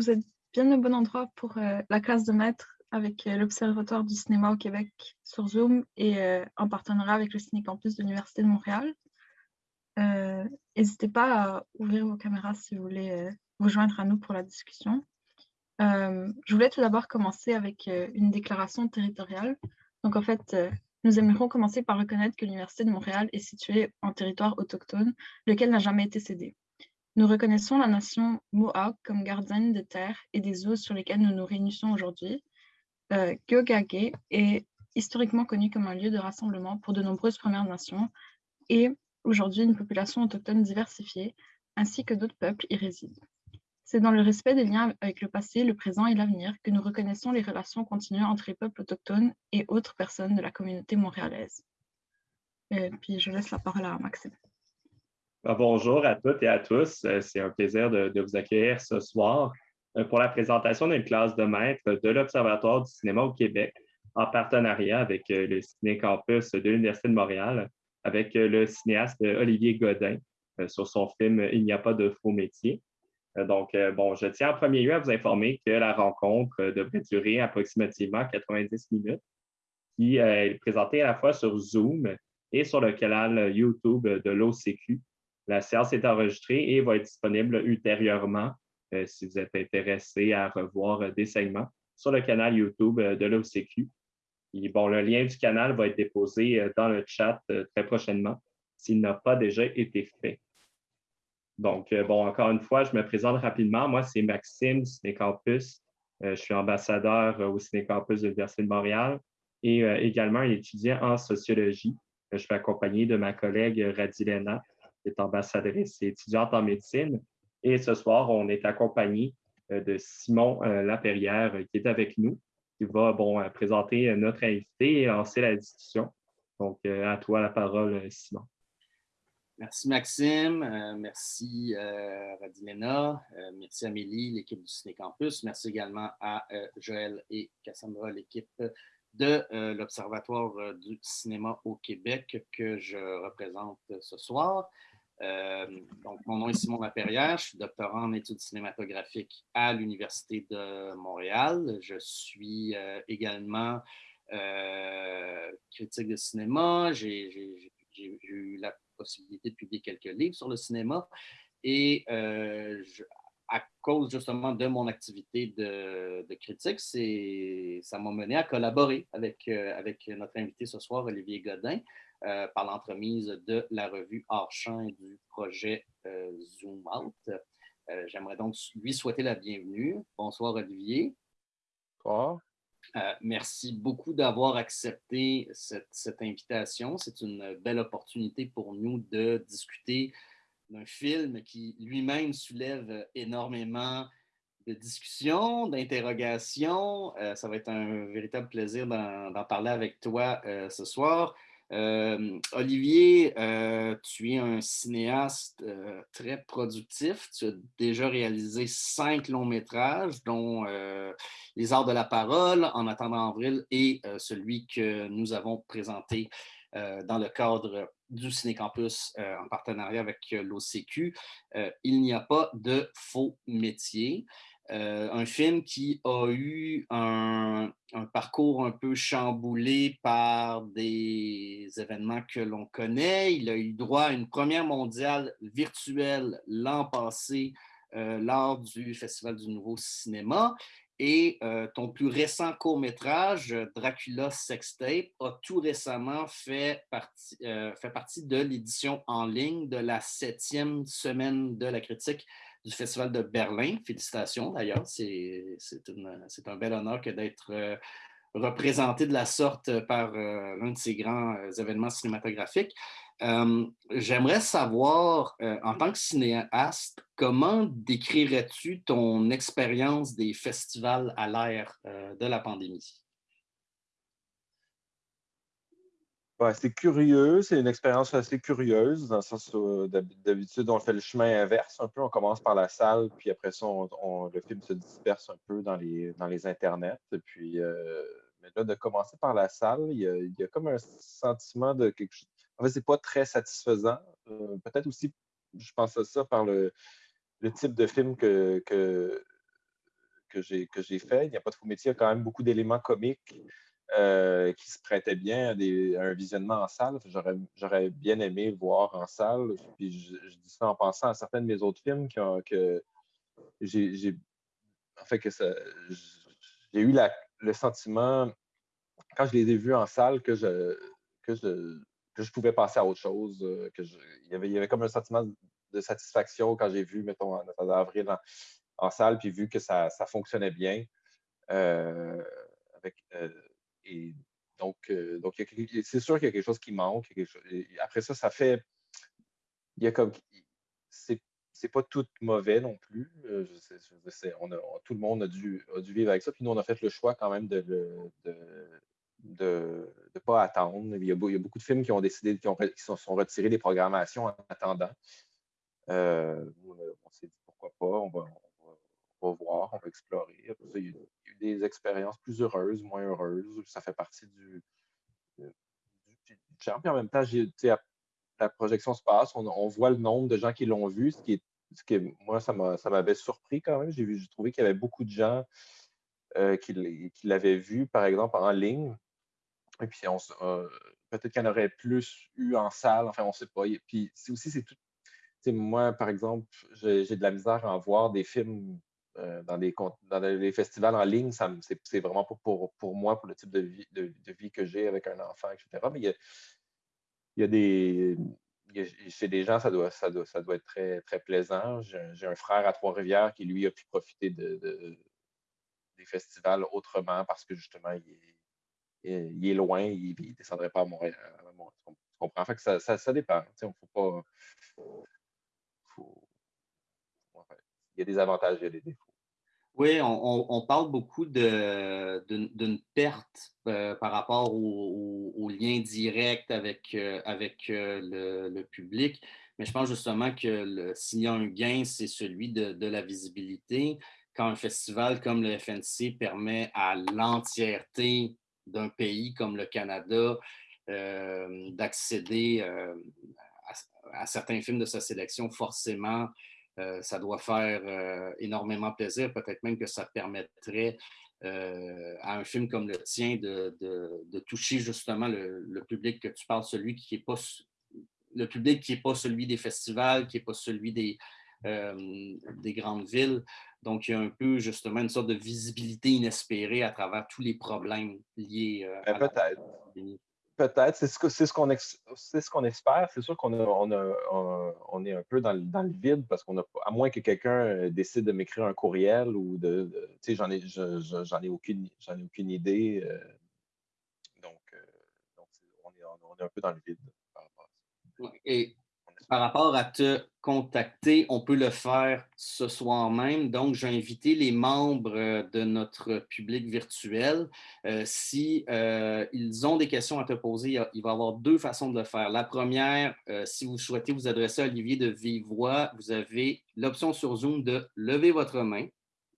vous êtes bien au bon endroit pour euh, la classe de maître avec euh, l'Observatoire du cinéma au Québec sur Zoom et euh, en partenariat avec le Ciné Campus de l'Université de Montréal. N'hésitez pas à ouvrir vos caméras si vous voulez vous joindre à nous pour la discussion. je voulais tout d'abord commencer avec une déclaration territoriale. Donc en fait, nous aimerions commencer par reconnaître que l'Université de Montréal est située en territoire autochtone, lequel n'a jamais été cédé. Nous reconnaissons la nation Mohawk comme gardienne des terres et des eaux sur lesquelles nous nous réunissons aujourd'hui. Euh, est historiquement connu comme un lieu de rassemblement pour de nombreuses Premières Nations et aujourd'hui une population autochtone diversifiée, ainsi que d'autres peuples y résident. C'est dans le respect des liens avec le passé, le présent et l'avenir que nous reconnaissons les relations continues entre les peuples autochtones et autres personnes de la communauté montréalaise. Et euh, puis je laisse la parole à Maxime. Ben, bonjour à toutes et à tous. Euh, c'est un plaisir de, vous accueillir ce soir euh, pour la présentation d'une classe de maître de l'Observatoire du cinéma au Québec en partenariat avec euh, le Ciné Campus de l'Université de Montréal, avec le cinéaste Olivier Godin sur son film Il n'y a pas de faux métier. Donc, bon, je tiens en premier lieu à vous informer que la rencontre devrait durer approximativement 90 minutes, qui est présentée à la fois sur Zoom et sur le canal YouTube de l'OCQ la séance est enregistrée et va être disponible ultérieurement euh, si vous êtes intéressé à revoir euh, des segments sur le canal YouTube euh, de l'OCQ. le lien du canal va être déposé dans le chat très prochainement s'il n'a pas déjà été fait. Donc, bon, encore une fois, je me présente rapidement. Moi, c'est Maxime Cinécampus. je suis ambassadeur au Cinécampus de l'Université de Montréal et également un étudiant en sociologie. Je suis accompagné de ma collègue Radilena est ambassadrice et étudiante en médecine. Et ce soir, on est accompagné euh, de Simon euh, Laperrière euh, qui est avec nous, qui va bon, présenter notre invité et lancer la discussion. Donc, à toi la parole, Simon. Merci Maxime, merci Radilena, merci Amélie, l'équipe du Ciné Campus, merci également à Joël et Cassandra, l'équipe de l'Observatoire du cinéma au Québec que je représente ce soir. Euh, donc, mon nom est Simon Laperrière, je suis doctorant en études cinématographiques à l'Université de Montréal. Je suis euh, également euh, critique de cinéma. J'ai eu la possibilité de publier quelques livres sur le cinéma. Et à cause justement de mon activité de, critique, ça m'a mené à collaborer avec notre invité ce soir, Olivier Godin. Euh, par l'entremise de la revue Hors Champ et du projet euh, Zoom Out. Euh, j'aimerais donc lui souhaiter la bienvenue. Bonsoir, Olivier. Bonsoir. merci beaucoup d'avoir accepté cette, cette invitation. C'est une belle opportunité pour nous de discuter d'un film qui lui-même soulève énormément de discussions, d'interrogations. ça va être un véritable plaisir d'en parler avec toi ce soir. Euh, Olivier, euh, tu es un cinéaste euh, très productif. Tu as déjà réalisé cinq longs métrages, dont Les Arts de la parole, En attendant avril et celui que nous avons présenté dans le cadre du Ciné-Campus en partenariat avec l'OCQ. Il n'y a pas de faux métiers. Euh, un film qui a eu un, parcours un peu chamboulé par des événements que l'on connaît. Il a eu droit à une première mondiale virtuelle l'an passé euh, lors du Festival du Nouveau Cinéma. Et euh, ton plus récent court-métrage, Dracula Sextape, a tout récemment fait partie, fait partie de l'édition en ligne de la septième semaine de la critique du Festival de Berlin. Félicitations d'ailleurs, c'est un bel honneur que d'être euh, représenté de la sorte par euh, l'un de ces grands euh, événements cinématographiques. J'aimerais savoir, en tant que cinéaste, comment décrirais-tu ton expérience des festivals à l'ère de la pandémie? C'est curieux, c'est une expérience assez curieuse, dans le sens où d'habitude, on fait le chemin inverse un peu. On commence par la salle, puis après ça, le film se disperse un peu dans les, dans les internets. Puis, euh, mais là, de commencer par la salle, il y a, comme un sentiment de quelque chose. En fait, c'est pas très satisfaisant. Euh, peut-être aussi, je pense à ça par le, le type de film que, que, que j'ai fait. Il n'y a pas de faux métier, il y a quand même beaucoup d'éléments comiques euh, qui se prêtaient bien à, un visionnement en salle. J'aurais bien aimé le voir en salle. Puis je, dis ça en pensant à certains de mes autres films que j'ai en fait que j'ai eu le sentiment quand je les ai vus en salle que je pouvais passer à autre chose. Euh, il, y avait, comme un sentiment de satisfaction quand j'ai vu, mettons, en, avril en, salle, puis vu que ça, fonctionnait bien. Euh, avec, et donc, donc c'est sûr qu'il y a quelque chose qui manque. après ça, ça fait. Il y a comme. C'est pas tout mauvais non plus. on a, tout le monde a dû, vivre avec ça. Puis nous, on a fait le choix quand même de ne pas attendre. Il y, a, beaucoup de films qui ont décidé, qui, ont, qui sont, retirés des programmations en attendant. Euh, on s'est dit pourquoi pas, on va, voir, on va explorer. il, y a, des expériences plus heureuses, moins heureuses. Ça fait partie du, du, du en même temps, la projection se passe, on, voit le nombre de gens qui l'ont vu, ce qui moi, ça m'avait surpris quand même. J'ai trouvé qu'il y avait beaucoup de gens euh, qui, l'avaient vu, par exemple, en ligne. Et puis, euh, peut-être qu'il y en aurait plus eu en salle, enfin, on ne sait pas. Et puis, aussi, c'est tout moi, par exemple, j'ai de la misère à en voir des films euh, dans, des festivals en ligne. C'est vraiment pas pour, moi, pour le type de vie, que j'ai avec un enfant, etc. Mais il y a, il des. chez des gens, ça doit, être très, plaisant. J'ai un frère à Trois-Rivières qui, lui, a pu profiter de, des festivals autrement parce que justement, il est, il loin, il ne descendrait pas à Montréal. Tu comprends? Fait que ça, dépend. On faut pas il y a des avantages, il y a des défauts. Oui, on, parle beaucoup d'une perte euh, par rapport au, lien direct avec, euh, avec euh, le, public, mais je pense justement que s'il y a un gain, c'est celui de, la visibilité. Quand un festival comme le FNC permet à l'entièreté d'un pays comme le Canada d'accéder à, certains films de sa sélection, forcément, euh, ça doit faire euh, énormément plaisir. Peut-être même que ça permettrait euh, à un film comme le tien de, toucher justement le, public que tu parles, celui qui n'est pas le public qui n'est pas celui des festivals, qui n'est pas celui des, des grandes villes. Donc, il y a un peu justement une sorte de visibilité inespérée à travers tous les problèmes liés ben, à la Peut-être, c'est ce qu'on espère. C'est sûr qu'on on est un peu dans, le vide parce qu'on a, à moins que quelqu'un euh, décide de m'écrire un courriel ou de, tu sais, j'en ai aucune idée. Euh, donc, euh, on, est, un peu dans le vide par rapport à ça. Et par rapport à te contacter, on peut le faire ce soir même. Donc, j'ai invité les membres euh, de notre public virtuel. Euh, si euh, ils ont des questions à te poser, il va y avoir deux façons de le faire. La première, si vous souhaitez vous adresser à Olivier de vive voix, vous avez l'option sur Zoom de lever votre main.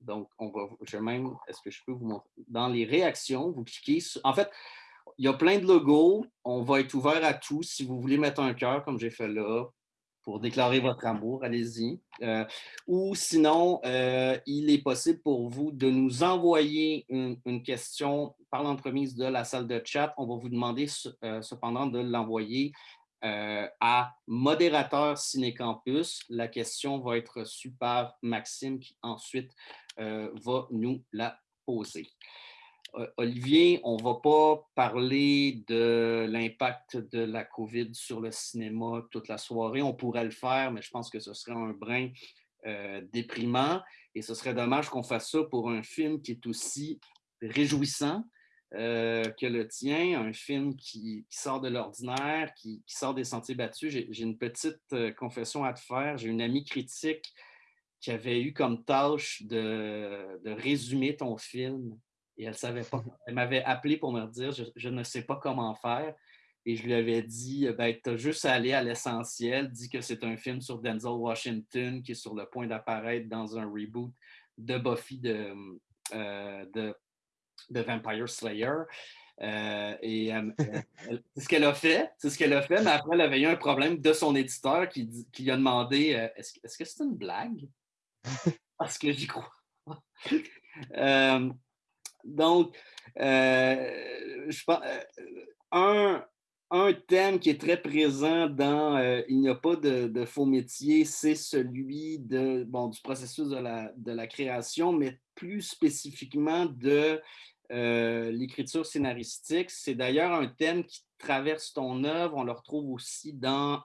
Donc, on va, je même, est-ce que je peux vous montrer? Dans les réactions, vous cliquez sur, en fait, il y a plein de logos. On va être ouvert à tous. Si vous voulez mettre un cœur, comme j'ai fait là, pour déclarer votre amour, allez-y. Euh, ou sinon, euh, il est possible pour vous de nous envoyer une, question par l'entremise de la salle de chat. On va vous demander euh, cependant de l'envoyer à modérateur Cinécampus. La question va être reçue par Maxime qui ensuite va nous la poser. Euh, Olivier, on ne va pas parler de l'impact de la COVID sur le cinéma toute la soirée. On pourrait le faire, mais je pense que ce serait un brin euh, déprimant et ce serait dommage qu'on fasse ça pour un film qui est aussi réjouissant euh, que le tien, un film qui, sort de l'ordinaire, qui, sort des sentiers battus. J'ai une petite confession à te faire. J'ai une amie critique qui avait eu comme tâche de résumer ton film et elle savait pas. Elle m'avait appelé pour me dire je, ne sais pas comment faire. Et je lui avais dit ben, tu as juste à aller à l'essentiel. Dis que c'est un film sur Denzel Washington qui est sur le point d'apparaître dans un reboot de Buffy de, euh, de, Vampire Slayer. Euh, et c'est ce qu'elle a fait, c'est ce qu'elle a fait, mais après, elle avait eu un problème de son éditeur qui, qui a demandé euh, est-ce, est-ce que c'est une blague Parce que j'y crois. Euh, donc, euh, pense, un, un thème qui est très présent dans Il n'y a pas de, faux métier, c'est celui de, bon, du processus de la, de la création, mais plus spécifiquement de l'écriture scénaristique. C'est d'ailleurs un thème qui traverse ton œuvre. On le retrouve aussi dans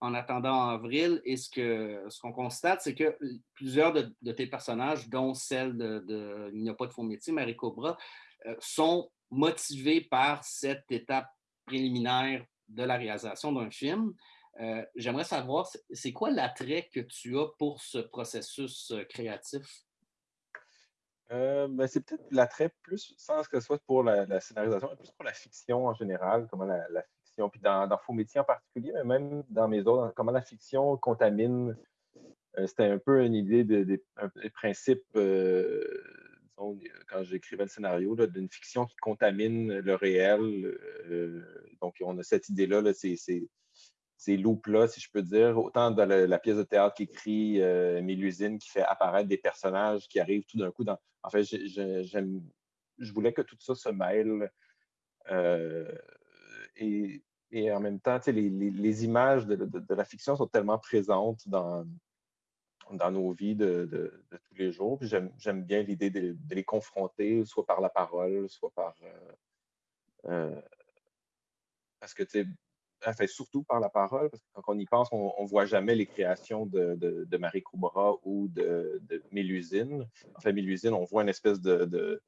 En attendant avril. Et ce qu'on ce qu'on constate, c'est que plusieurs de, tes personnages, dont celle de, Il n'y a pas de faux métier, Marie Cobra, sont motivés par cette étape préliminaire de la réalisation d'un film. J'aimerais savoir, c'est quoi l'attrait que tu as pour ce processus créatif? Euh, ben, c'est peut-être l'attrait plus, sans que ce soit pour la, scénarisation, mais plus pour la fiction en général, comment la, fiction, puis dans, dans Faux métiers en particulier, mais même dans mes autres, comment la fiction contamine. Euh, c'était un peu une idée de, des principes, euh, disons, quand j'écrivais le scénario, d'une fiction qui contamine le réel. donc, on a cette idée-là, -là, c'est ces loops-là, si je peux dire, autant dans la, pièce de théâtre qui écrit euh, Mélusine, qui fait apparaître des personnages qui arrivent tout d'un coup dans. En fait, je voulais que tout ça se mêle. Euh, et, en même temps, les, images de, la fiction sont tellement présentes dans, nos vies de, tous les jours. J'aime bien l'idée de, les confronter, soit par la parole, soit par. Euh, parce que, tu sais, fait surtout par la parole, parce que quand on y pense, on ne voit jamais les créations de, Marie Coubra ou de, de Mélusine. En fait, Mélusine, on voit une espèce de,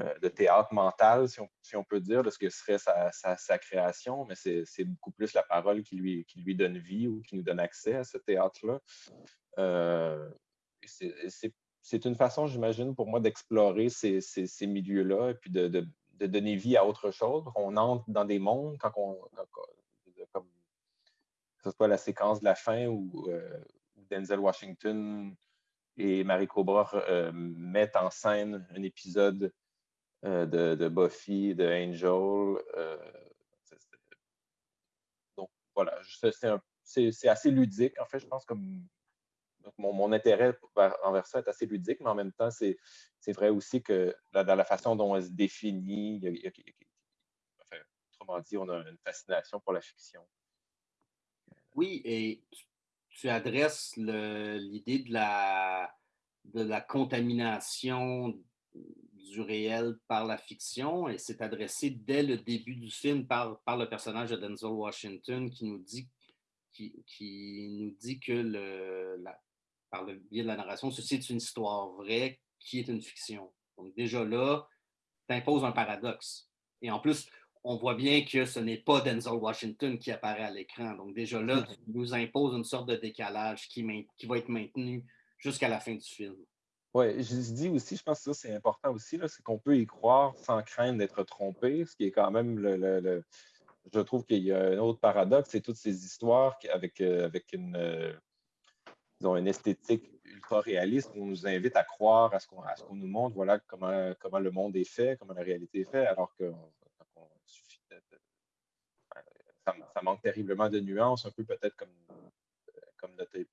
euh, théâtre mental, si on, peut dire, de ce que serait sa, création, mais c'est beaucoup plus la parole qui lui, donne vie ou qui nous donne accès à ce théâtre-là. Euh, c'est une façon, j'imagine, pour moi d'explorer ces, milieux-là et puis de donner vie à autre chose. On entre dans des mondes quand on. comme, la séquence de la fin où, euh, Denzel Washington et Marie Cobra euh, mettent en scène un épisode euh, de, Buffy, de Angel. donc voilà, c'est assez ludique. En fait, je pense comme mon, intérêt envers ça est assez ludique, mais en même temps, c'est vrai aussi que dans la façon dont elle se définit, autrement dit, on a une fascination pour la fiction. Oui, et tu, adresses l'idée de la, contamination du réel par la fiction, et c'est adressé dès le début du film par, le personnage de Denzel Washington qui nous dit qui, nous dit que la, par le biais de la narration, ceci est une histoire vraie qui est une fiction. Donc déjà là, tu imposes un paradoxe. Et en plus, on voit bien que ce n'est pas Denzel Washington qui apparaît à l'écran. Donc déjà là, tu nous imposes une sorte de décalage qui, qui va être maintenu jusqu'à la fin du film. Oui, je dis aussi, je pense que ça c'est important aussi, c'est qu'on peut y croire sans craindre d'être trompé, ce qui est quand même le. je trouve qu'il y a un autre paradoxe, c'est toutes ces histoires avec, euh, avec une, ont une esthétique ultra réaliste. On nous invite à croire à ce qu'on nous montre, voilà comment, le monde est fait, comment la réalité est faite, alors que ça, manque terriblement de nuances, un peu peut-être comme, comme, les,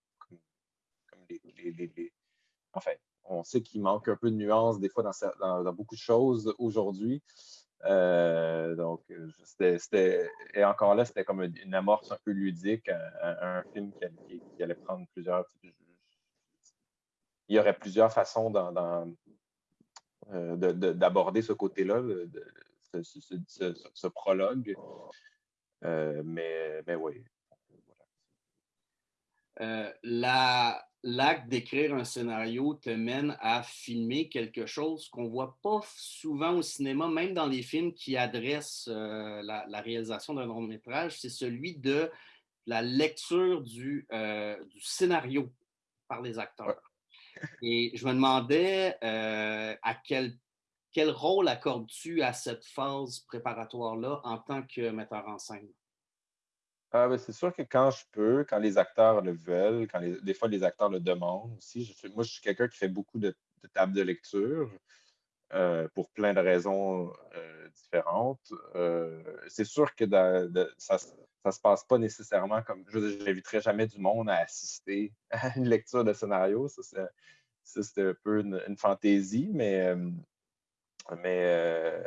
Enfin, on sait qu'il manque un peu de nuances des fois dans, dans, beaucoup de choses aujourd'hui. Euh, donc, c'était, et encore là, c'était comme une amorce un peu ludique, un, film qui allait, prendre plusieurs. Il y aurait plusieurs façons euh, d'aborder ce côté-là, ce, prologue. Euh, mais, mais oui. la, l'acte d'écrire un scénario te mène à filmer quelque chose qu'on ne voit pas souvent au cinéma, même dans les films qui adressent euh, la, réalisation d'un long métrage, c'est celui de la lecture du, euh, du scénario par les acteurs. Et je me demandais euh, à quel, quel rôle accordes-tu à cette phase préparatoire-là en tant que metteur en scène? Ah, ben, c'est sûr que quand je peux, quand les acteurs le veulent, quand des fois les acteurs le demandent aussi, moi je suis quelqu'un qui fait beaucoup de, tables de lecture. pour plein de raisons différentes. c'est sûr que ça ne se passe pas nécessairement comme. Je n'inviterai jamais du monde à assister à une lecture de scénario. Ça, c'est un peu une, fantaisie, mais, mais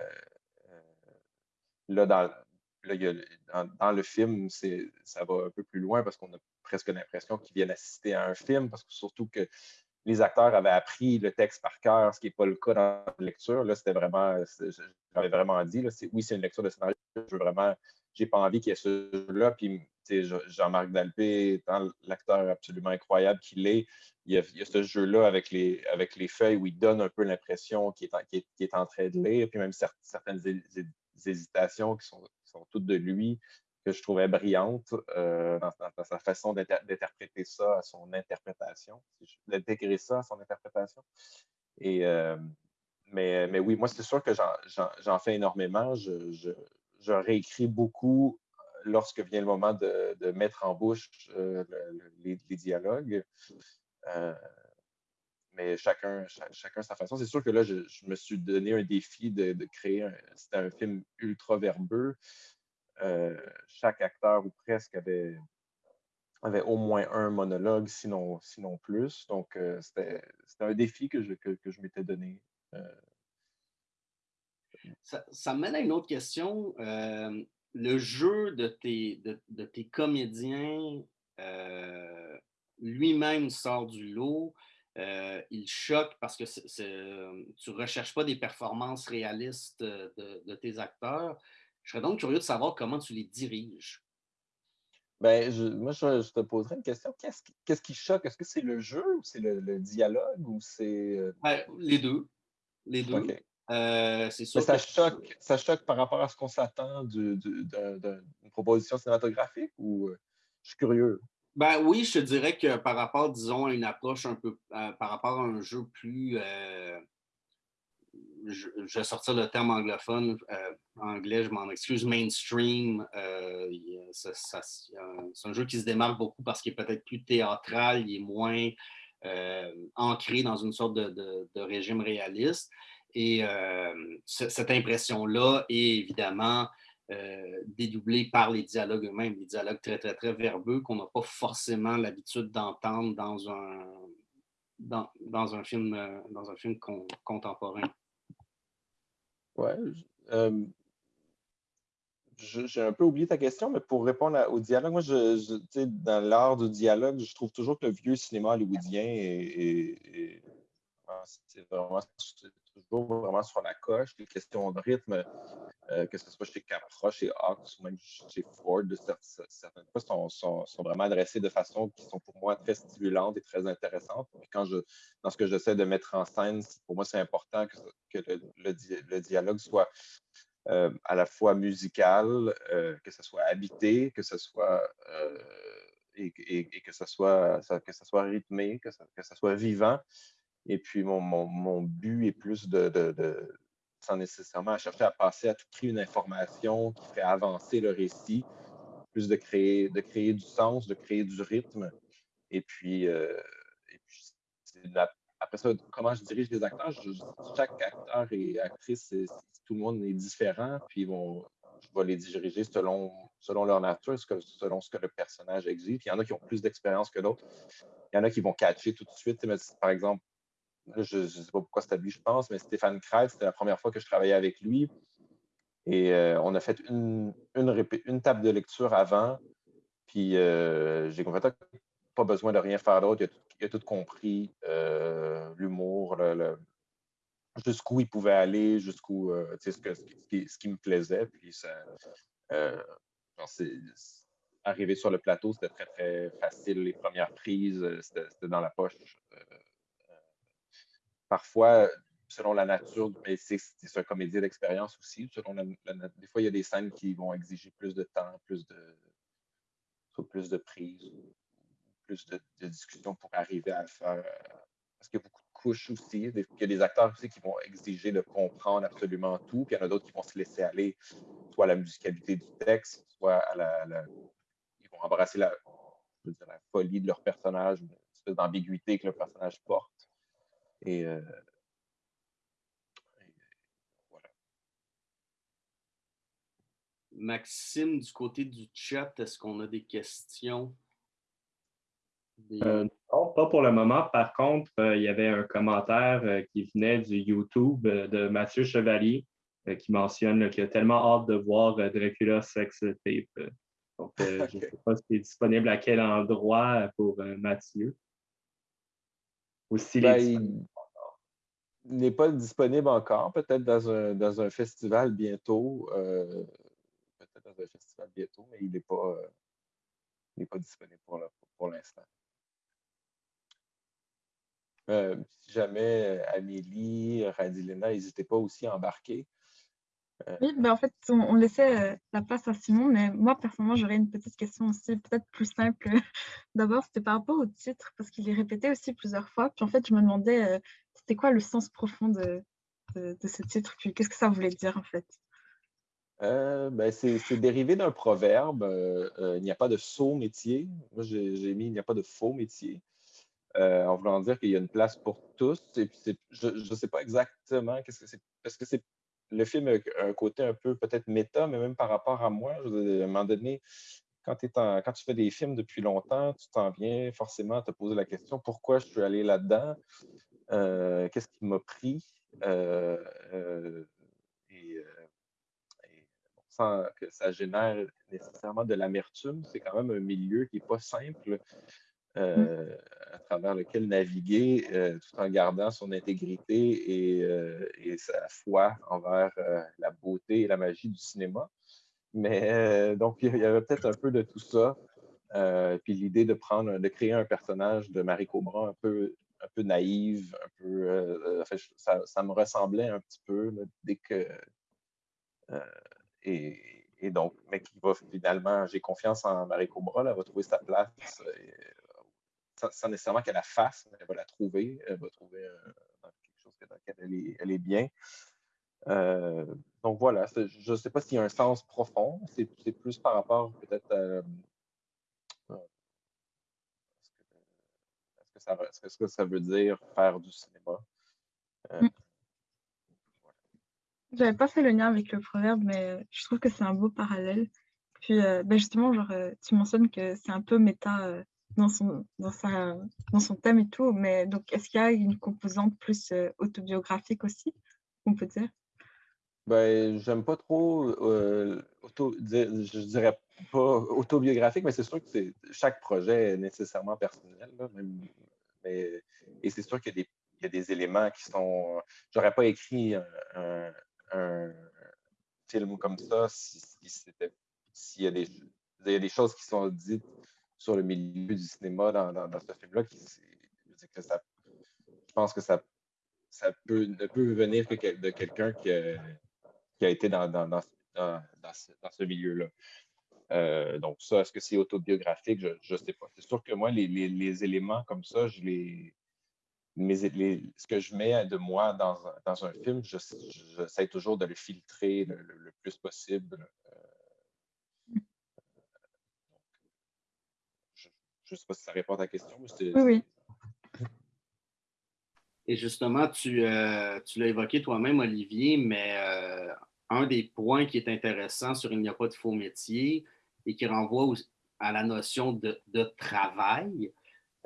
là, dans, dans, le film, ça va un peu plus loin parce qu'on a presque l'impression qu'ils viennent assister à un film, parce que surtout que les acteurs avaient appris le texte par cœur, ce qui n'est pas le cas dans la lecture. Là, c'était vraiment, j'avais vraiment dit, là, oui, c'est une lecture de scénario, je veux vraiment, j'ai pas envie qu'il y ait ce jeu-là. Puis, Jean-Marc Dalpé, étant l'acteur absolument incroyable qu'il est, il y, a, ce jeu-là avec les, avec les feuilles où il donne un peu l'impression qu'il est, est, en train de lire, puis même certaines hésitations qui sont, toutes de lui que je trouvais brillante euh, dans, sa façon d'interpréter ça à son interprétation, d'intégrer ça à son interprétation. Et, euh, mais, mais, oui, moi, c'est sûr que j'en fais énormément. Je, réécris beaucoup lorsque vient le moment de, mettre en bouche euh, les, dialogues. Mais chacun, chacun sa façon. C'est sûr que là, je, me suis donné un défi de, de créer, c'était un film ultra verbeux. Euh, chaque acteur ou presque avait, avait au moins un monologue, sinon, sinon plus. Donc, euh, c'était un défi que je, que, je m'étais donné. Euh. Ça, ça, mène à une autre question. le jeu de tes, de, tes comédiens lui-même sort du lot. Il choque parce que tu ne recherches pas des performances réalistes de, de tes acteurs. Je serais donc curieux de savoir comment tu les diriges. Ben, moi, je, te poserais une question. Qu'est-ce qui, choque? Est-ce que c'est le jeu ou c'est le, dialogue ou c'est. Euh? Ben, les deux. Les deux. Euh, ça, choque, ça choque par rapport à ce qu'on s'attend d'une proposition cinématographique ou euh, je suis curieux? Ben oui, je te dirais que par rapport, disons, à une approche un peu, par rapport à un jeu plus, je, vais sortir le terme anglophone, euh, anglais, je m'en excuse, mainstream. Euh, c'est un jeu qui se démarque beaucoup parce qu'il est peut-être plus théâtral, il est moins euh, ancré dans une sorte de, régime réaliste. Et cette impression-là est évidemment dédoublée par les dialogues eux-mêmes, des dialogues très, très, très verbeux qu'on n'a pas forcément l'habitude d'entendre dans un, dans, un film, dans un film contemporain. Ouais. J'ai un peu oublié ta question, mais pour répondre au dialogue, moi, je, dans l'art du dialogue, je trouve toujours que le vieux cinéma hollywoodien est, vraiment toujours vraiment sur la coche. Les questions de rythme, euh, que ce soit chez Capra, chez Hawks ou même chez Ford, certaines fois sont, sont, vraiment adressées de façon qui sont pour moi très stimulantes et très intéressantes. quand je, dans ce que j'essaie de mettre en scène, pour moi, c'est important que, que le, dialogue soit euh, à la fois musical, euh, que ce soit habité, que ce soit et, que ce soit, que ça soit rythmé, que ça, que ça soit vivant. Et puis, mon, mon, but est plus de, sans nécessairement chercher à passer à tout prix une information qui fait avancer le récit, plus de créer, de créer du sens, de créer du rythme. Et puis, euh, après ça, comment je dirige les acteurs? chaque acteur et actrice, tout le monde est différent, puis vont, je vais les diriger selon, selon leur nature, selon ce que le personnage exige. il y en a qui ont plus d'expérience que d'autres. Il y en a qui vont catcher tout de suite. Par exemple, je ne sais pas pourquoi c'était lui, je pense, mais Stéphane Kreitz, c'était la première fois que je travaillais avec lui. Et euh, on a fait une, table de lecture avant. Puis euh, j'ai complètement pas besoin de rien faire d'autre. Il, a tout compris, euh, l'humour, jusqu'où il pouvait aller, jusqu'où ce, ce, qui, me plaisait. Puis ça, arriver sur le plateau, c'était très, très facile. Les premières prises, c'était dans la poche parfois, selon la nature, mais c'est un comédien d'expérience aussi. Selon des fois, il y a des scènes qui vont exiger plus de temps, plus de, plus de prise, plus de, discussion pour arriver à faire. Parce qu'il y a beaucoup de couches aussi. Il y a des acteurs aussi qui vont exiger de comprendre absolument tout, puis il y en a d'autres qui vont se laisser aller, soit à la musicalité du texte, soit à la. ils vont embrasser la, la folie de leur personnage, une espèce d'ambiguïté que le personnage porte. Euh, Maxime, du côté du chat, est-ce qu'on a des questions? Euh, non, pas pour le moment. Par contre, euh, il y avait un commentaire qui venait du YouTube de Mathieu Chevalier qui mentionne qu'il a tellement hâte de voir Dracula Sex Tape. Donc, je ne sais pas si c'est disponible à quel endroit pour Mathieu. Ou ben, n'est pas disponible encore, peut-être dans un, dans un festival bientôt. peut-être dans un festival bientôt, mais il n'est pas, pas disponible pour l'instant. Euh, si jamais euh, Amélie, Radilena, n'hésitez pas aussi à embarquer. Euh, oui, ben en fait, on, laissait la place à Simon, mais moi, personnellement, j'aurais une petite question aussi, peut-être plus simple. D'abord, c'était par rapport au titre, parce qu'il est répété aussi plusieurs fois. Puis en fait, je me demandais, c'était quoi le sens profond de, ce titre, qu'est-ce que ça voulait dire, en fait? ben, c'est dérivé d'un proverbe. il n'y a pas de faux métier. Moi, j'ai mis il n'y a pas de faux métier. Euh, en voulant dire qu'il y a une place pour tous. Et puis je ne sais pas exactement qu'est-ce que c'est. Parce que c'est le film a un côté un peu peut-être méta, mais même par rapport à moi, à un moment donné, quand, quand tu fais des films depuis longtemps, tu t'en viens forcément à te poser la question pourquoi je suis allé là-dedans, euh, qu'est-ce qui m'a pris, euh, et, sans que ça génère nécessairement de l'amertume, c'est quand même un milieu qui n'est pas simple. Mmh. Euh, à travers lequel naviguer euh, tout en gardant son intégrité et, euh, sa foi envers la beauté et la magie du cinéma. Mais donc, il y avait peut-être un peu de tout ça. puis l'idée de prendre, de créer un personnage de Marie Cobra un peu, un peu naïve, un peu. ça, me ressemblait un petit peu dès que. et, donc, mais qui va finalement, j'ai confiance en Marie Cobra, elle va trouver sa place sans, nécessairement qu'elle la fasse, mais elle va la trouver. Elle va trouver euh, quelque chose dans lequel elle est, bien. Euh, donc voilà, je ne sais pas s'il y a un sens profond. C'est plus par rapport peut-être Euh, est-ce que, ça veut dire faire du cinéma? Mm. Je n'avais pas fait le lien avec le proverbe, mais je trouve que c'est un beau parallèle. Puis ben justement, genre, tu mentionnes que c'est un peu méta dans son, dans, sa, dans son thème et tout, mais donc est-ce qu'il y a une composante plus euh, autobiographique aussi, on peut dire? Ben, j'aime pas trop, euh, auto, je dirais pas autobiographique, mais c'est sûr que chaque projet est nécessairement personnel. Et c'est sûr qu'il y, a des éléments qui sont. J'aurais pas écrit un, film comme ça si, s'il il y a des choses qui sont dites sur le milieu du cinéma dans, ce film-là. Je pense que ça, peut, ne peut venir que de quelqu'un qui, a été dans, ce milieu-là. Euh, donc, ça, est-ce que c'est autobiographique? Je ne sais pas. C'est sûr que moi, les, les, les, éléments comme ça, je les, ce que je mets de moi dans, dans un film, j'essaie toujours de le filtrer le, le plus possible. Je ne sais pas si ça répond à ta question. Mais oui, Et justement, tu, euh, tu l'as évoqué toi-même, Olivier, mais euh, un des points qui est intéressant sur Il n'y a pas de faux métier et qui renvoie à la notion de, travail,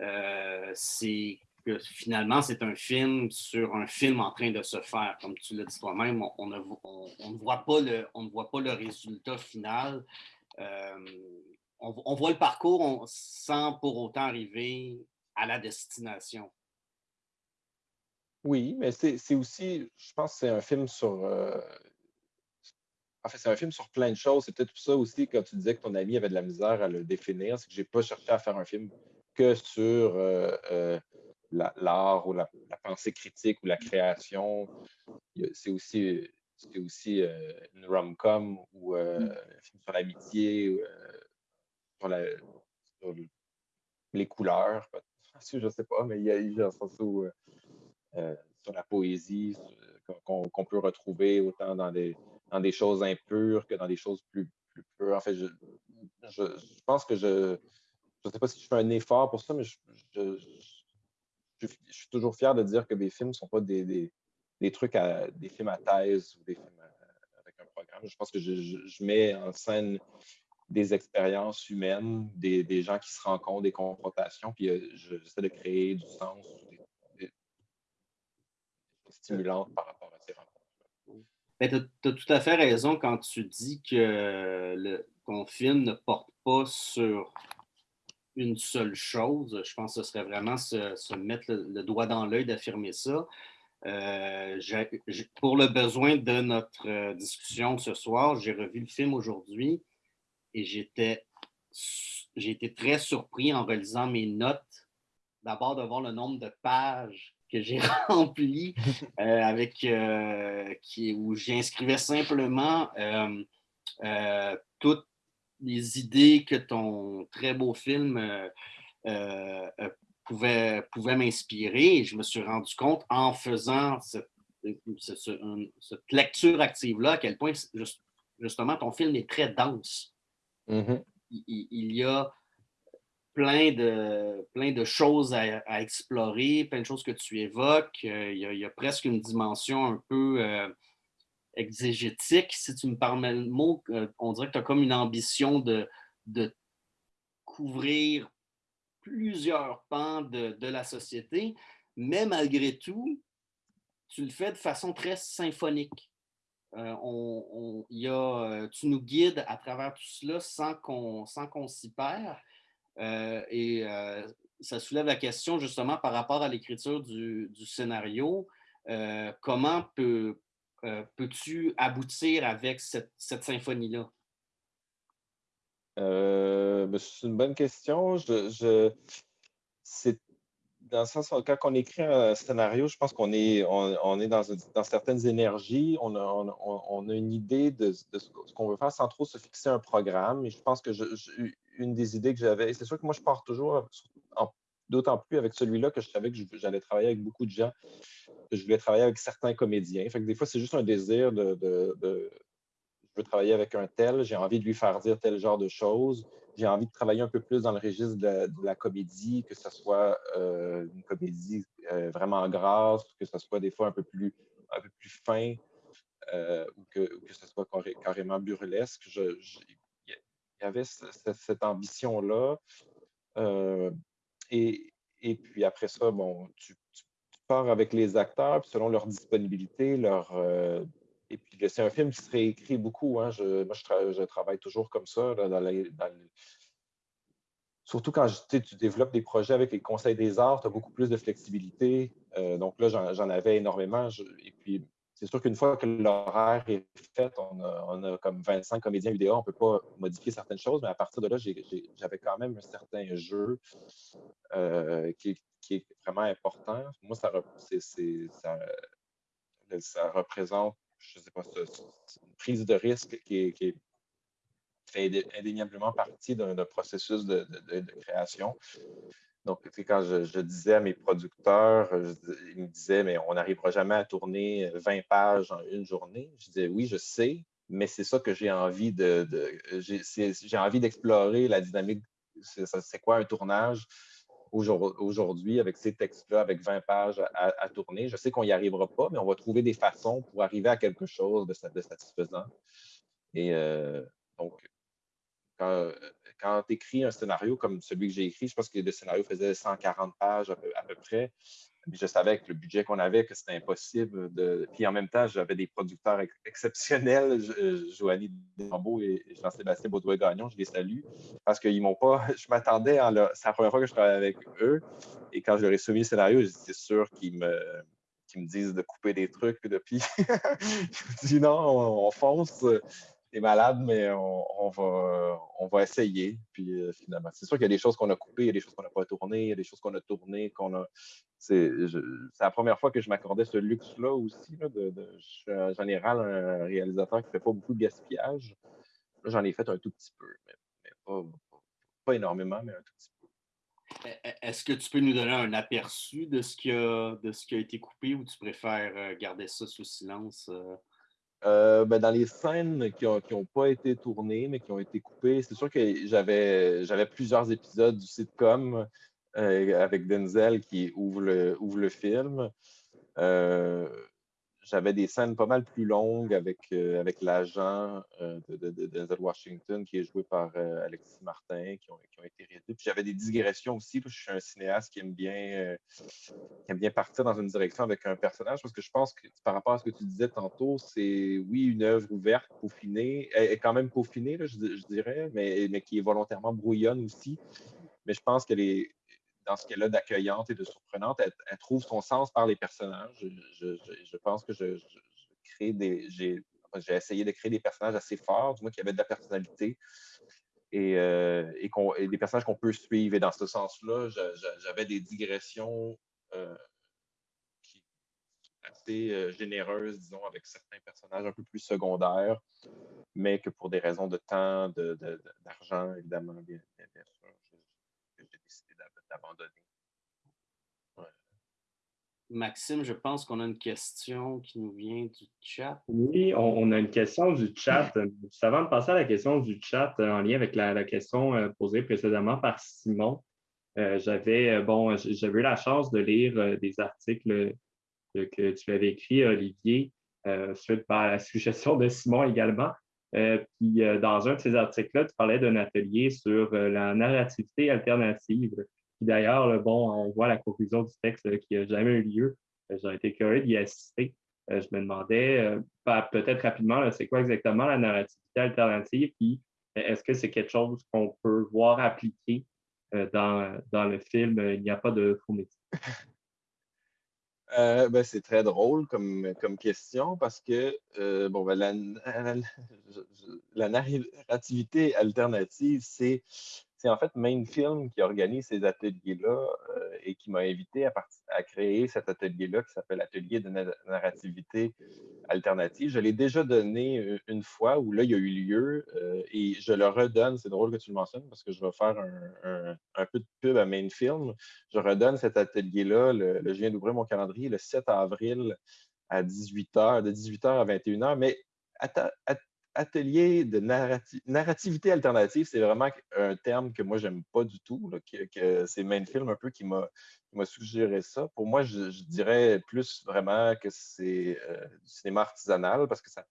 euh, c'est que finalement, c'est un film sur un film en train de se faire. Comme tu l'as dit toi-même, on, ne voit pas le, résultat final on, voit le parcours sans pour autant arriver à la destination. Oui, mais c'est aussi, je pense c'est un film sur. Euh, en fait, c'est un film sur plein de choses. C'est peut-être ça aussi, quand tu disais que ton ami avait de la misère à le définir, c'est que je n'ai pas cherché à faire un film que sur euh, euh, l'art ou la, pensée critique ou la création. C'est aussi, aussi une rom-com ou un film sur l'amitié sur, les couleurs. Je ne sais pas, mais il y a, il euh, euh, sur la poésie qu'on peut retrouver autant dans des, dans des choses impures que dans des choses plus, plus pures. En fait, je, je, pense que je ne sais pas si je fais un effort pour ça, mais je, je, suis toujours fier de dire que mes films ne sont pas des, des, des, trucs à des films à thèse ou des films avec un programme. Je pense que je, mets en scène des expériences humaines, des, gens qui se rencontrent, des confrontations, puis j'essaie de créer du sens, des, stimulantes par rapport à tu as, tout à fait raison quand tu dis que le, ton film ne porte pas sur une seule chose. Je pense que ce serait vraiment se, mettre le, doigt dans l'œil d'affirmer ça. Euh, pour le besoin de notre euh, discussion ce soir, j'ai revu le film aujourd'hui et j'ai été très surpris en relisant mes notes. D'abord de voir le nombre de pages que j'ai remplies euh, avec qui, où j'inscrivais simplement toutes les idées que ton très beau film euh, euh, euh, pouvait, pouvait m'inspirer. Je me suis rendu compte en faisant cette, lecture active-là à quel point justement ton film est très dense. Mm-hmm. il, y a plein de, plein de choses à, explorer, plein de choses que tu évoques. Il y a, presque une dimension un peu exégétique, si tu me permets le mot, euh, on dirait que tu as comme une ambition de, de couvrir plusieurs pans de, la société, mais malgré tout, tu le fais de façon très symphonique. Euh, on, y a, euh, tu nous guides à travers tout cela sans qu'on s'y perd. Et ça soulève la question justement par rapport à l'écriture du, scénario. comment peut, euh, peux-tu aboutir avec cette, symphonie-là? Euh, ben, c'est une bonne question. Je, c'est dans le quand on écrit un scénario, je pense qu'on est, on, est dans, dans, certaines énergies, on a, on, a une idée de, ce qu'on veut faire sans trop se fixer un programme. Et je pense que une des idées que j'avais, c'est sûr que moi, je pars toujours, d'autant plus avec celui-là que je savais que j'allais travailler avec beaucoup de gens je voulais travailler avec certains comédiens. Fait que des fois, c'est juste un désir de, je veux travailler avec un tel, j'ai envie de lui faire dire tel genre de choses. J'ai envie de travailler un peu plus dans le registre de la, comédie, que ce soit euh, une comédie euh, vraiment grasse, que ce soit des fois un peu plus, un peu plus fin, euh, ou, que, ce soit carrément burlesque. Il y avait cette, ambition-là. Et, et, puis après ça, bon, tu, part avec les acteurs, selon leur disponibilité, leur. Euh, et puis, c'est un film qui se réécrit beaucoup. Hein. Je, moi, je, travaille toujours comme ça. Surtout quand tu développes des projets avec les conseils des arts, tu as beaucoup plus de flexibilité. Euh, donc là, j'en avais énormément. et puis, c'est sûr qu'une fois que l'horaire est fait, on a, comme 25 comédiens vidéo, on ne peut pas modifier certaines choses, mais à partir de là, j'avais quand même un certain jeu euh, qui, est vraiment important. Moi, ça, représente, je ne sais pas, une prise de risque qui fait indéniablement partie d'un processus de, création. Donc, quand je, disais à mes producteurs, ils me disaient, mais on n'arrivera jamais à tourner 20 pages en une journée. Je disais, oui, je sais, mais c'est ça que j'ai envie de, j'ai envie d'explorer la dynamique. C'est quoi un tournage? aujourd'hui avec ces textes-là, avec 20 pages à, tourner? Je sais qu'on n'y arrivera pas, mais on va trouver des façons pour arriver à quelque chose de, satisfaisant. Et euh, donc, quand, quand tu écris un scénario comme celui que j'ai écrit, je pense que le scénario faisait 140 pages à peu près je savais avec le budget qu'on avait que c'était impossible. Puis en même temps, j'avais des producteurs exceptionnels, Joanie Dembeau et Jean-Sébastien Baudouin-Gagnon, je les salue, parce qu'ils m'ont pas. Je m'attendais à C'est la première fois que je travaille avec eux. Et quand je leur ai soumis le scénario, j'étais sûr qu'ils me me disent de couper des trucs. Je me dis non, on fonce malade, mais on, va, on va essayer. Puis euh, finalement, c'est sûr qu'il y a des choses qu'on a coupées, il y a des choses qu'on n'a pas tournées, il y a des choses qu'on a tournées, qu'on a. C'est la première fois que je m'accordais ce luxe-là aussi. de, je suis en général un réalisateur qui ne fait pas beaucoup de gaspillage. J'en ai fait un tout petit peu, mais, pas, énormément, mais un tout petit peu. E, e, est-ce que tu peux nous donner un aperçu de ce qui a, de ce qui a été coupé ou tu préfères euh, garder ça sous silence? Euh? Ben, dans les scènes qui n'ont pas été tournées, mais qui ont été coupées, c'est sûr que j'avais plusieurs épisodes du sitcom euh, avec Denzel qui ouvre le, ouvre le film. Euh, j'avais des scènes pas mal plus longues avec, euh, avec l'agent euh, de, de, Washington qui est joué par euh, Alexis Martin, qui ont, qui ont été réduits. Puis j'avais des digressions aussi. je suis un cinéaste qui aime, bien, qui aime bien partir dans une direction avec un personnage parce que je pense que par rapport à ce que tu disais tantôt, c'est oui, une œuvre ouverte, peaufinée, est quand même peaufinée, je, je, dirais, mais, mais qui est volontairement brouillonne aussi. Mais je pense qu'elle est, dans ce qu'elle a d'accueillante et de surprenante, elle, trouve son sens par les personnages. Je, pense que. J'ai essayé de créer des personnages assez forts, du moins qui avaient de la personnalité et, euh, des personnages qu'on peut suivre. Et dans ce sens-là, j'avais des digressions euh, assez euh, généreuses, disons, avec certains personnages un peu plus secondaires, mais que pour des raisons de temps, d'argent, de, évidemment, bien, sûr, décidé abandonné. Maxime, je pense qu'on a une question qui nous vient du chat. Oui, on, a une question du chat. avant de passer à la question du chat euh, en lien avec la, question euh, posée précédemment par Simon, euh, j'avais bon, j'avais eu la chance de lire des articles que tu avais écrits, Olivier, suite à la suggestion de Simon également. puis dans un de ces articles-là, tu parlais d'un atelier sur la narrativité alternative d'ailleurs, bon, on voit la conclusion du texte qui n'a jamais eu lieu. Euh, J'aurais été curieux d'y assister. Euh, je me demandais, euh, peut-être rapidement, c'est quoi exactement la narrativité alternative? Puis est-ce que c'est quelque chose qu'on peut voir appliqué dans, le film Il n'y a pas de faux métier? ben, c'est très drôle comme, comme question parce que bon, ben, la, la, narrativité alternative, c'est c'est en fait Main Film qui organise ces ateliers-là euh, et qui m'a invité à, créer cet atelier-là qui s'appelle Atelier de narrativité alternative. Je l'ai déjà donné euh, une fois où là, il y a eu lieu euh, et je le redonne. C'est drôle que tu le mentionnes parce que je vais faire un, peu de pub à Main Film. Je redonne cet atelier-là. je viens d'ouvrir mon calendrier le 7 avril à 18h, de 18h à 21h. Mais atelier de narrativité alternative, c'est vraiment un terme que moi, j'aime pas du tout. que, c'est Mainfilm un peu qui m'a suggéré ça. Pour moi, je, dirais plus vraiment que c'est euh, du cinéma artisanal parce que ça,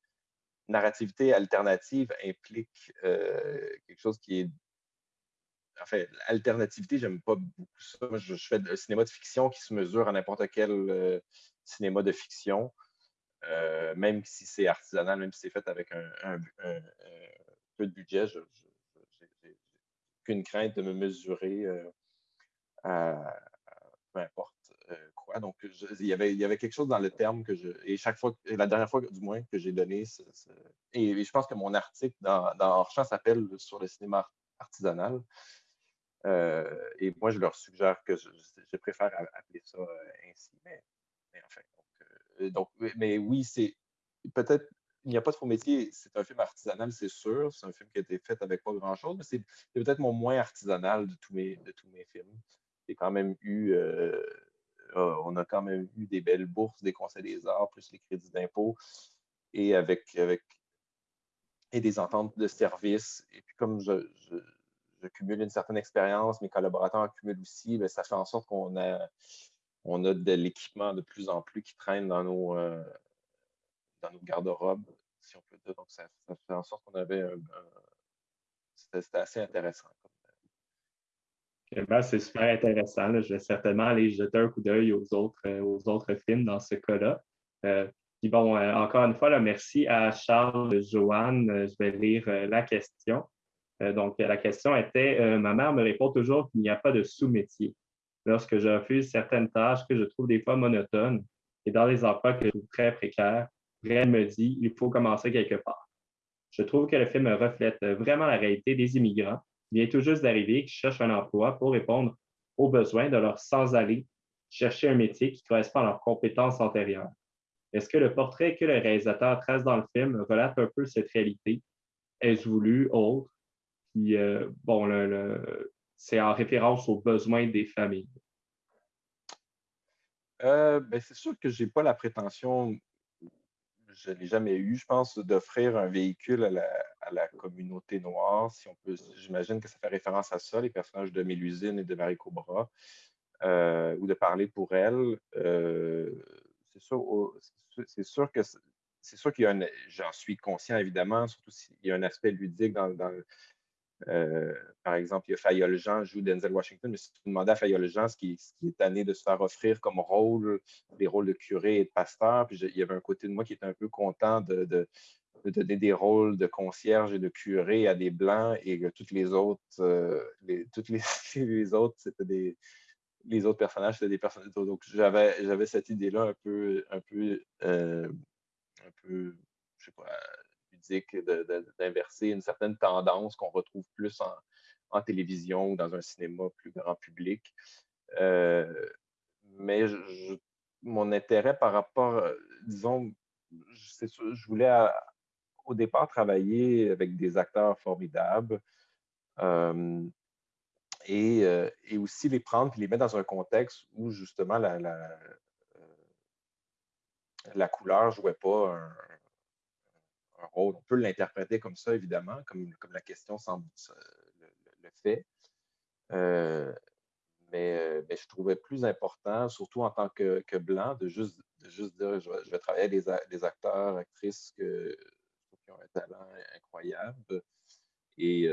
narrativité alternative implique euh, quelque chose qui est. Enfin, alternativité, j'aime pas beaucoup ça. je, fais un cinéma de fiction qui se mesure à n'importe quel euh, cinéma de fiction. Euh, même si c'est artisanal, même si c'est fait avec un, peu de budget, je n'ai aucune crainte de me mesurer euh, à, peu importe euh, quoi. Donc, il, y avait, quelque chose dans le terme que je. Et chaque fois, la dernière fois du moins que j'ai donné, et, je pense que mon article dans, dans s'appelle Sur le cinéma artisanal. et moi, je leur suggère que je, préfère appeler ça ainsi. Mais, mais enfin, donc, mais oui, c'est peut-être il n'y a pas de faux métier. C'est un film artisanal, c'est sûr. C'est un film qui a été fait avec pas grand-chose, mais c'est peut-être mon moins artisanal de tous mes, de tous mes films. J'ai quand même eu, euh, ah, on a quand même eu des belles bourses des conseils des arts, plus les crédits d'impôt, et avec, avec et des ententes de service. Et puis comme je, cumule une certaine expérience, mes collaborateurs cumulent aussi, bien, ça fait en sorte qu'on a on a de l'équipement de plus en plus qui traîne dans nos, euh, nos garde-robes, si on peut dire. Donc, ça, fait en sorte qu'on avait un. C'était assez intéressant. Ben, c'est super intéressant. Je vais certainement aller jeter un coup d'œil aux autres, euh, aux autres films dans ce cas-là. Euh, puis bon, encore une fois, merci à Charles Joanne. Je vais lire la question. donc, la question était Ma mère me répond toujours qu'il n'y a pas de sous-métier lorsque je refuse certaines tâches que je trouve des fois monotones et dans les emplois que je trouve très précaires, elle me dit il faut commencer quelque part. Je trouve que le film reflète vraiment la réalité des immigrants qui viennent tout juste d'arriver, qui cherchent un emploi pour répondre aux besoins de leur sans-aller chercher un métier qui correspond à leurs compétences antérieures. Est-ce que le portrait que le réalisateur trace dans le film relate un peu cette réalité? Est-ce voulu, autre? Puis, euh, bon, le, c'est en référence aux besoins des familles? Euh, ben, c'est sûr que je n'ai pas la prétention, je ne l'ai jamais eu, je pense, d'offrir un véhicule à la, communauté noire. Si on peut, j'imagine que ça fait référence à ça, les personnages de Mélusine et de Marie Cobra, euh, ou de parler pour elles. Euh, c'est sûr, que c'est sûr qu'il y a un, j'en suis conscient évidemment, surtout s'il y a un aspect ludique dans, euh, par exemple, il y a Fayol Jean joue Denzel Washington, mais si tu demandais à Fayol Jean ce qui, est tanné de se faire offrir comme rôle, des rôles de curé et de pasteur, puis il y avait un côté de moi qui était un peu content de, donner des rôles de concierge et de curé à des blancs et que toutes les autres, euh, les, toutes les autres, c'était des, les autres personnages, c'était des personnages. Donc, j'avais, j'avais cette idée-là un peu, un peu, euh, un peu, je sais pas, d'inverser une certaine tendance qu'on retrouve plus en, télévision ou dans un cinéma plus grand public. Euh, mais mon intérêt par rapport, disons, je voulais au départ travailler avec des acteurs formidables. Euh, euh, et, aussi les prendre et les mettre dans un contexte où justement la, la, euh, couleur ne jouait pas un, On peut l'interpréter comme ça, évidemment, comme, la question semble le, fait. Euh, mais, je trouvais plus important, surtout en tant que, blanc, de juste, juste dire je vais, travailler des, des acteurs, actrices que, qui ont un talent incroyable. Et,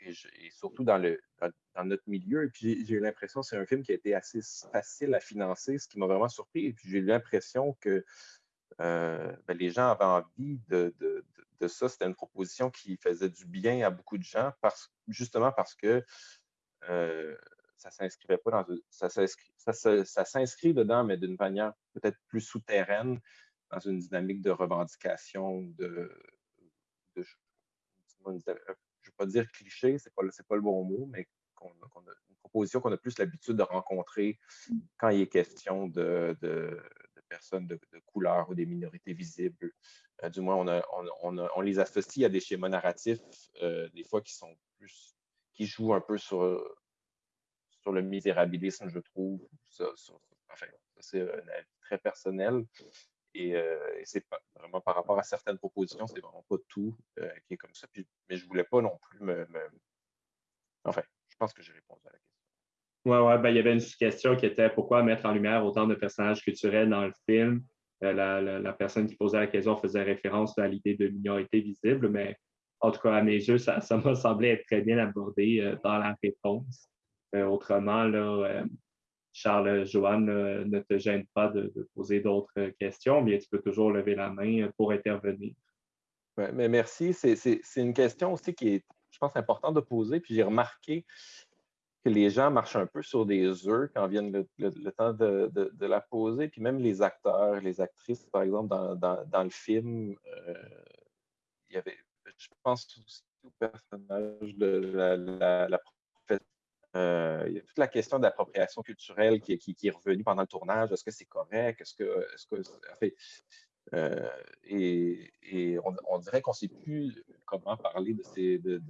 et, surtout dans, le, dans, notre milieu. Et puis j'ai eu l'impression que c'est un film qui a été assez facile à financer, ce qui m'a vraiment surpris. Et puis j'ai eu l'impression que euh, ben, les gens avaient envie de, de, de, ça. C'était une proposition qui faisait du bien à beaucoup de gens, parce, justement parce que euh, ça s'inscrivait pas dans ça s'inscrit, ça, s'inscrit dedans, mais d'une manière peut-être plus souterraine, dans une dynamique de revendication, de, de, je ne vais pas dire cliché, ce n'est pas, pas, le bon mot, mais une proposition qu'on a plus l'habitude de rencontrer quand il est question de, personnes de, couleur ou des minorités visibles. Euh, du moins, on, les associe à des schémas narratifs, euh, des fois qui sont plus, qui jouent un peu sur, le misérabilisme, je trouve. enfin, c'est un avis très personnel. Euh, et, c'est vraiment par rapport à certaines propositions, c'est vraiment pas tout euh, qui est comme ça. mais je voulais pas non plus me, Enfin, je pense que j'ai répondu à la question. Oui, ouais, ben, il y avait une question qui était pourquoi mettre en lumière autant de personnages culturels dans le film? Euh, la, personne qui posait la question faisait référence à l'idée de minorité visible, mais en tout cas, à mes yeux, ça m'a semblé être très bien abordé dans la réponse. autrement, là, Charles Joanne ne te gêne pas de, poser d'autres questions, mais tu peux toujours lever la main pour intervenir. Ouais, mais merci. C'est une question aussi qui est, je pense, importante de poser. Puis j'ai remarqué que les gens marchent un peu sur des œufs quand viennent le, temps de, la poser. Puis même les acteurs, les actrices, par exemple, dans, le film, euh, il y avait, je pense aussi au personnage de la, euh, toute la question d'appropriation culturelle qui, est revenue pendant le tournage. Est-ce que c'est correct? Est-ce que, est que, euh, et, on, dirait qu'on ne sait plus comment parler de ces, de,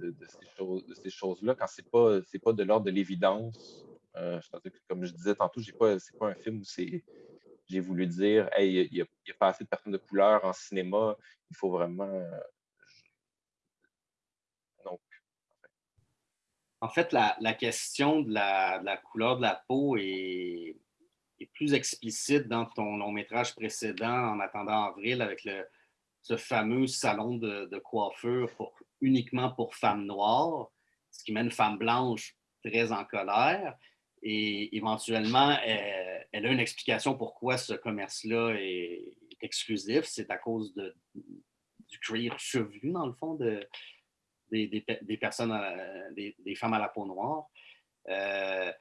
ces choses, là quand ce n'est pas, pas de l'ordre de l'évidence. Euh, comme je disais tantôt, ce n'est pas, un film où j'ai voulu dire il n'y a, pas assez de personnes de couleur en cinéma, il faut vraiment En fait, la, question de la, couleur de la peau est, plus explicite dans ton long métrage précédent, En attendant avril, avec ce fameux salon de, coiffure uniquement pour femmes noires, ce qui met une femme blanche très en colère. Et éventuellement, elle, a une explication pourquoi ce commerce-là est, exclusif. C'est à cause du cuir chevelu, dans le fond, de, des, personnes, des, femmes à la peau noire. Euh,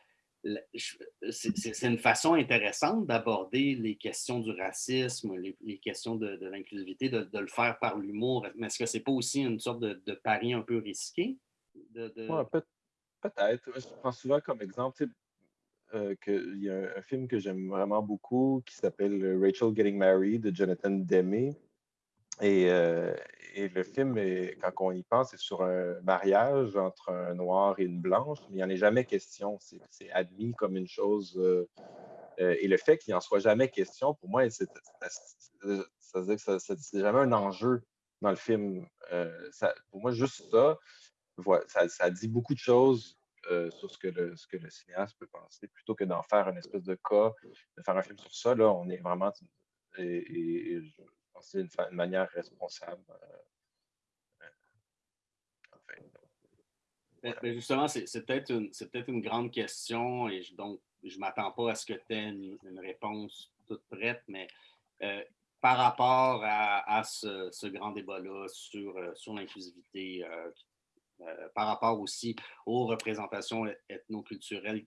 c'est une façon intéressante d'aborder les questions du racisme, les, questions de, l'inclusivité, de, le faire par l'humour. Mais est-ce que c'est pas aussi une sorte de, pari un peu risqué? Peut-être. Je prends souvent comme exemple euh, qu'il y a un, film que j'aime vraiment beaucoup qui s'appelle Rachel Getting Married de Jonathan Demme. Et, euh, et le film, quand on y pense, c'est sur un mariage entre un noir et une blanche, mais il n'y en est jamais question. C'est admis comme une chose. Euh, euh, et le fait qu'il n'y en soit jamais question, pour moi, c'est jamais un enjeu dans le film. Euh, pour moi, juste ça, ça, dit beaucoup de choses sur ce que, le, que cinéaste peut penser, plutôt que d'en faire une espèce de cas, de faire un film sur ça. Là, on est vraiment, que c'est une, manière responsable. Ben, justement, c'est peut-être une, peut une grande question et donc je ne m'attends pas à ce que tu aies une, réponse toute prête, mais euh, par rapport à, ce, grand débat-là sur, euh, sur l'inclusivité, euh, par rapport aussi aux représentations ethnoculturelles,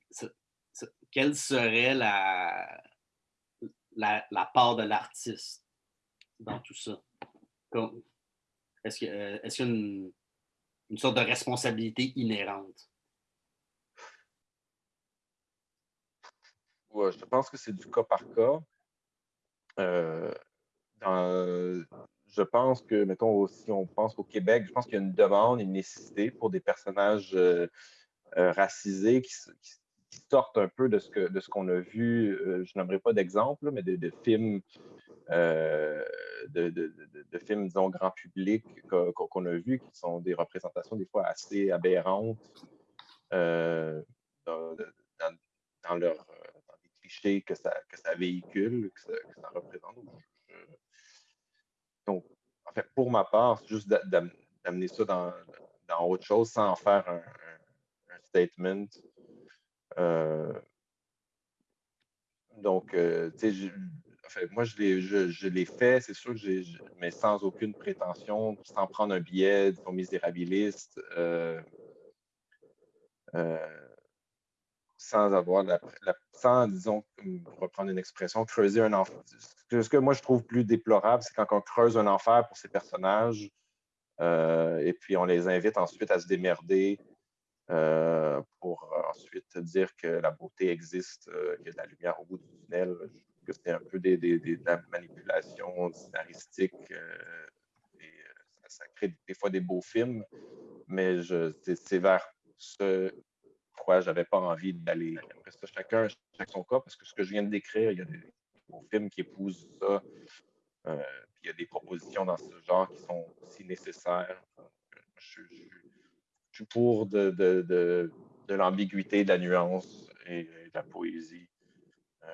quelle serait la, la, part de l'artiste dans tout ça? Est-ce qu'il y a une, sorte de responsabilité inhérente? Ouais, je pense que c'est du cas par cas. Euh, je pense que, mettons, si on pense au Québec, je pense qu'il y a une demande, une nécessité pour des personnages euh, euh, racisés qui, sortent un peu de ce que de ce qu'on a vu. je n'aimerais pas d'exemple, mais de, films, de, films, disons, grand public qu'on a vus, qui sont des représentations des fois assez aberrantes dans, dans, leur que ça, que ça véhicule, que ça, représente. Donc, en fait, pour ma part, c'est juste d'amener ça dans, dans, autre chose sans en faire un, statement. Euh, donc, euh, tu sais, moi, je l'ai je, fait, c'est sûr que j'ai, mais sans aucune prétention, sans prendre un billet, disons, misérabiliste. Euh, sans avoir la, sans, disons, pour reprendre une expression, creuser un enfer. Ce que moi je trouve plus déplorable, c'est quand on creuse un enfer pour ces personnages euh, et puis on les invite ensuite à se démerder euh, pour ensuite dire que la beauté existe, euh, qu'il y a de la lumière au bout du tunnel. Que c'est un peu des, des, de la manipulation scénaristique et ça, crée des fois des beaux films, mais c'est vers ce pourquoi j'avais pas envie d'aller. Après ça, chacun, chacun son cas, parce que ce que je viens de décrire, il y a des films qui épousent ça. Euh, puis il y a des propositions dans ce genre qui sont aussi nécessaires. Je, suis pour de l'ambiguïté, de la nuance et, de la poésie. Euh,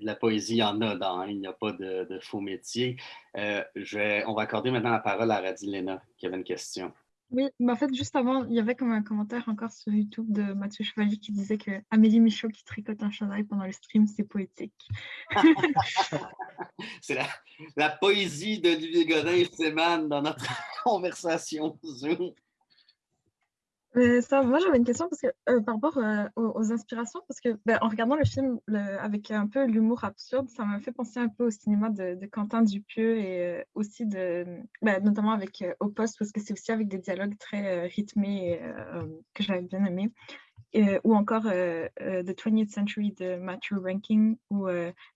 la poésie, il y en a dans, il n'y a pas de, faux métier. Euh, je on va accorder maintenant la parole à Radilena qui avait une question. Oui, en fait, juste avant, il y avait comme un commentaire encore sur YouTube de Mathieu Chevalier qui disait que Amélie Michaud qui tricote un chandail pendant le stream, c'est poétique. c'est la, la, poésie d'Olivier Godin et Seman dans notre conversation Zoom moi j'avais une question parce que, euh, par rapport euh, aux, inspirations, parce que ben, en regardant le film avec un peu l'humour absurde, ça m'a fait penser un peu au cinéma de, Quentin Dupieux et euh, aussi de, ben, notamment avec Au Poste, parce que c'est aussi avec des dialogues très rythmés que j'avais bien aimé. ou encore The 20th Century de Matthew Ranking ou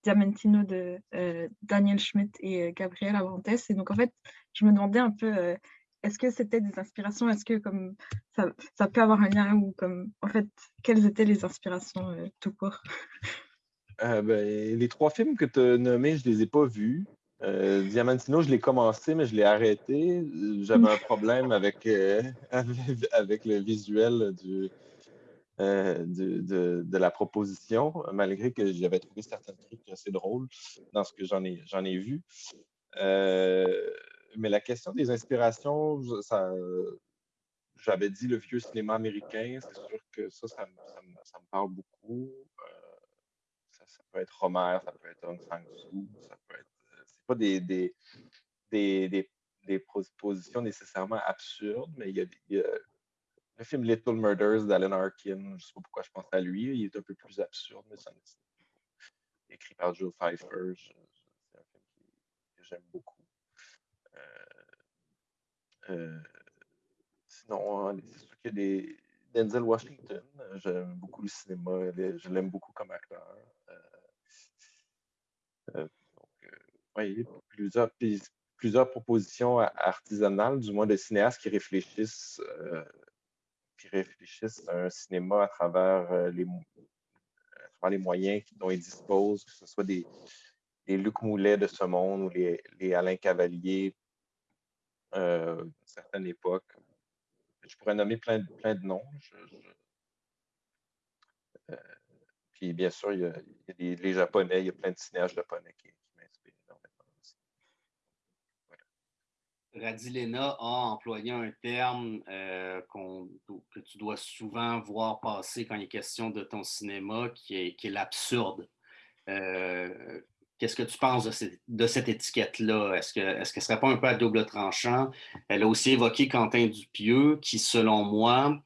Diamantino de Daniel Schmidt et Gabriel Avantes. Et donc en fait, je me demandais un peu est-ce que c'était des inspirations? Est-ce que comme ça, ça, peut avoir un lien ou comme en fait quelles étaient les inspirations euh, tout court? Euh, ben, Les trois films que tu as nommés, je les ai pas vus. Euh, Diamantino, je l'ai commencé, mais je l'ai arrêté. J'avais un problème avec, avec le visuel du, de, de, la proposition, malgré que j'avais trouvé certains trucs assez drôles dans ce que j'en ai, j'en ai vu mais la question des inspirations, j'avais dit le vieux cinéma américain, c'est sûr que ça, ça, me parle beaucoup. Euh, ça, peut être Homer, ça peut être Hong Sang-soo, ça peut être. Euh, c'est pas des, des, propositions nécessairement absurdes, mais il y a, le film Little Murders d'Alan Arkin, je ne sais pas pourquoi je pense à lui, il est un peu plus absurde, mais ça écrit par Joe Pfeiffer. C'est un film que j'aime beaucoup. Euh, sinon, hein, c'est sûr qu'il y a des. Denzel Washington, j'aime beaucoup le cinéma, je l'aime beaucoup comme acteur. Euh, euh, donc, plusieurs, plusieurs propositions artisanales, du moins de cinéastes qui réfléchissent, qui réfléchissent à un cinéma à travers les, les moyens dont ils disposent, que ce soit des, Luc Moulet de ce monde ou les, les Alain Cavalier, euh, époque. je pourrais nommer plein, de- plein de noms. Euh, puis bien sûr, il y a, il y a les Japonais, il y a plein de cinéastes japonais qui, m'inspirent énormément aussi. Radilena a employé un terme euh, que tu dois souvent voir passer quand il est question de ton cinéma, qui est, qui est l'absurde. Euh, Qu'est-ce que tu penses de, cette- étiquette-là? Est-ce que est-ce serait pas un peu à double tranchant? Elle a aussi évoqué Quentin Dupieux, qui, selon moi,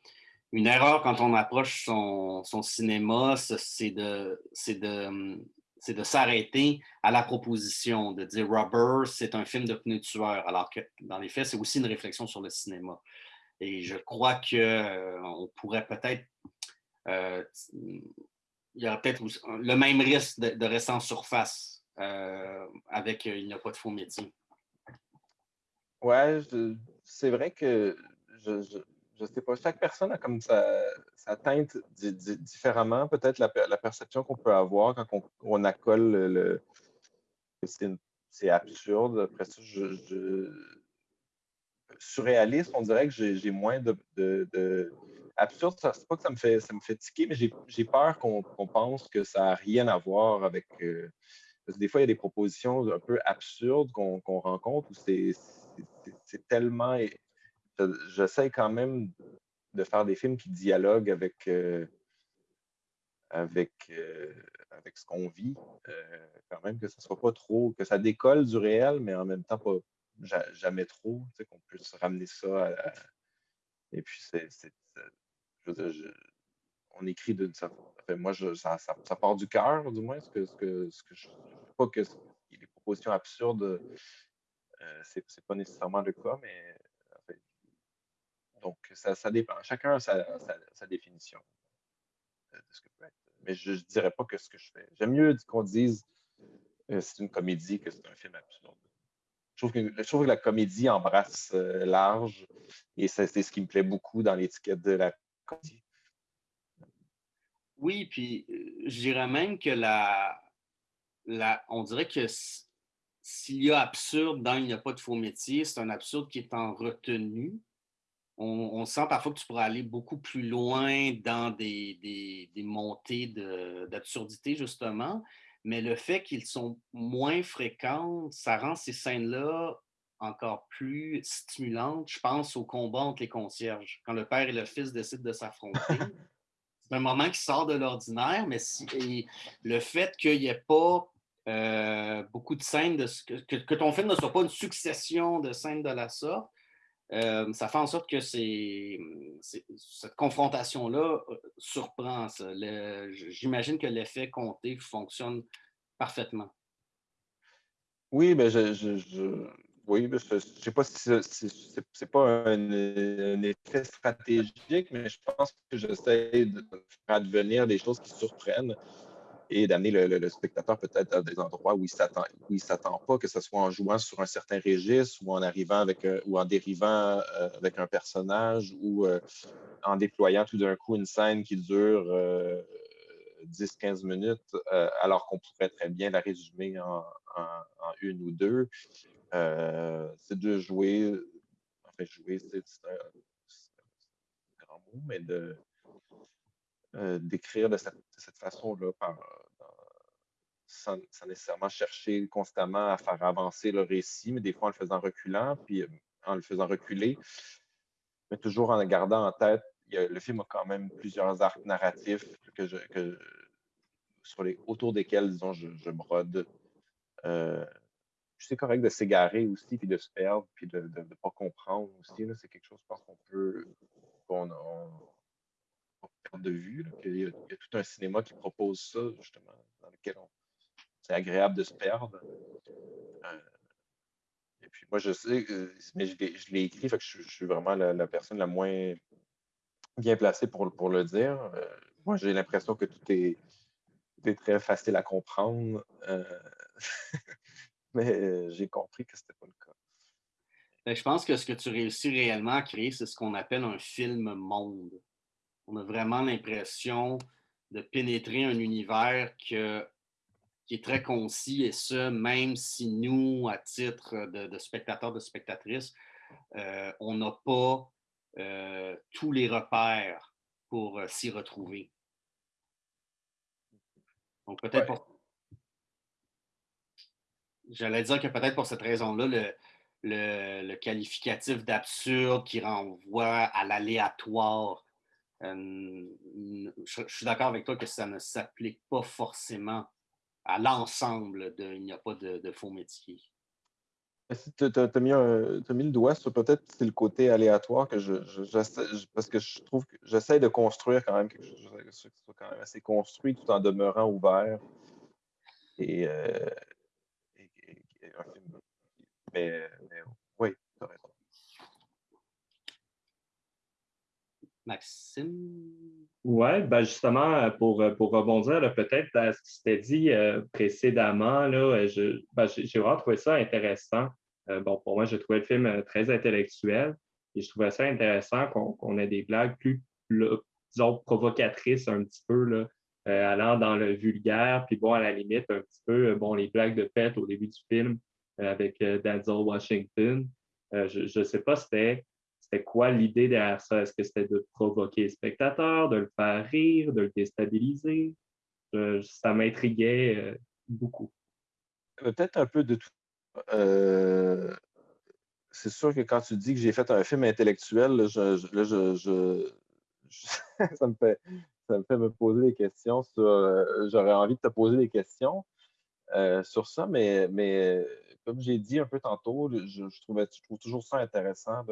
une erreur quand on approche son, cinéma, c'est de, s'arrêter à la proposition, de dire Rubber, c'est un film de pneus tueurs, alors que dans les faits, c'est aussi une réflexion sur le cinéma. Et je crois qu'on pourrait peut-être. euh, il y aura peut-être le même risque de, rester en surface euh, avec euh, Il n'y a pas de faux métier. Ouais, c'est vrai que je, je, je sais pas, chaque personne a comme sa, sa teinte di- di- différemment. Peut-être la, la perception qu'on peut avoir quand on, on accole le. c'est absurde. Après ça, je, je- surréaliste, on dirait que j'ai moins de. de- de- Absurde, c'est pas que ça me fait, ça me fait tiquer, mais j'ai peur qu'on qu'on pense que ça n'a rien à voir avec. euh, parce que des fois, il y a des propositions un peu absurdes qu'on rencontre où c'est tellement. je- J'essaie quand même de faire des films qui dialoguent avec, euh, avec, euh, avec ce qu'on vit. euh, quand même, que ça soit pas trop. que ça décolle du réel, mais en même temps, pas ja- jamais trop. tu sais, Qu'on puisse ramener ça à. à- Et puis, c'est. on écrit d'une certaine. enfin, moi, ça, ça- part du cœur, du moins. Ce que, ce que, ce que je, pas que ce- les propositions absurdes, euh, c'est c'est pas nécessairement le cas, mais. enfin, donc, ça, ça dépend. Chacun a sa, sa- définition de ce que peut être. Mais je ne dirais pas que ce que je fais. J'aime mieux qu'on dise euh, c'est une comédie que c'est un film absurde. Je trouve que, je trouve que la comédie embrasse euh, large et c'est ce qui me plaît beaucoup dans l'étiquette de la comédie. Oui, puis je dirais même que la, la, on dirait que s'il y a absurde dans Il n'y a pas de faux métier, c'est un absurde qui est en retenue. On, on sent parfois que tu pourrais aller beaucoup plus loin dans des, des- des montées de- d'absurdité, justement, mais le fait qu'ils sont moins fréquentes, ça rend ces scènes-là encore plus stimulantes. Je pense au combat entre les concierges, quand le père et le fils décident de s'affronter. C'est un moment qui sort de l'ordinaire, mais si- le fait qu'il n'y ait pas euh, beaucoup de scènes, que, ton film ne soit pas une succession de scènes de la sorte, euh, ça fait en sorte que cette confrontation-là euh, surprend. J'imagine que l'effet compté fonctionne parfaitement. Oui, mais je, oui, ne sais pas si c'est pas un, un effet stratégique, mais je pense que j'essaie de faire advenir des choses qui surprennent et d'amener le, spectateur peut-être à des endroits où il s'attend, où il s'attend pas, que ce soit en jouant sur un certain registre ou en arrivant avec un- ou en dérivant euh, avec un personnage ou euh, en déployant tout d'un coup une scène qui dure euh, 10-15 minutes, euh, alors qu'on pourrait très bien la résumer en, en- en une ou deux. Euh, c'est de jouer, enfin jouer, c'est un grand mot, mais de euh, d'écrire de cette, façon-là, dans- sans, sans nécessairement chercher constamment à faire avancer le récit, mais des fois en le faisant reculant, puis euh, en le faisant reculer, mais toujours en gardant en tête, le film a quand même plusieurs arcs narratifs que je, que, sur les, autour desquels, disons, je, brode. Euh, c'est correct de s'égarer aussi, puis de se perdre, puis de ne pas comprendre aussi. C'est quelque chose, qu'on peut de vue. il y a tout un cinéma qui propose ça, justement, dans lequel on- c'est agréable de se perdre. Euh, et puis moi, je sais, euh, mais je l'ai écrit, que je, suis vraiment la, personne la moins bien placée pour, pour le dire. Euh, moi, j'ai l'impression que tout est, très facile à comprendre. mais j'ai compris que c'était pas le cas. Ben, je pense que ce que tu réussis réellement à créer, c'est ce qu'on appelle un film monde. On a vraiment l'impression de pénétrer un univers que- qui est très concis, et ce, même si nous, à titre de, de spectateurs, de spectatrices, euh, on n'a pas tous les repères pour s'y retrouver. Donc, peut-être pour... J'allais dire que peut-être pour cette raison-là, le, le, qualificatif d'absurde qui renvoie à l'aléatoire, euh, je, suis d'accord avec toi que ça ne s'applique pas forcément à l'ensemble de Il n'y a pas de, faux métier. Tu as, mis le doigt sur peut-être c'est le côté aléatoire que je, parce que je trouve que j'essaie de construire quand même quelque chose qui soit quand même assez construit tout en demeurant ouvert. Et, euh, mais, oui, tu as raison. Maxime? Oui, ben justement, pour, pour rebondir peut-être à ce qui s'était dit euh, précédemment, ben, j'ai vraiment trouvé ça intéressant. Euh, bon, pour moi, j'ai trouvé le film euh, très intellectuel et je trouvais ça intéressant qu'on, ait des blagues plus, disons, provocatrices un petit peu, là, allant dans le vulgaire, puis bon, à la limite, un petit peu, bon, les blagues de pète au début du film, euh, avec euh, Denzel Washington. Euh, je ne sais pas c'était c'était quoi l'idée derrière ça? Est-ce que c'était de provoquer le spectateur, de le faire rire, de le déstabiliser? ça m'intriguait beaucoup. Peut-être un peu de tout. c'est sûr que quand tu dis que j'ai fait un film intellectuel, ça, me fait, me poser des questions J'aurais envie de te poser des questions sur ça, mais comme j'ai dit un peu tantôt, je, trouve toujours ça intéressant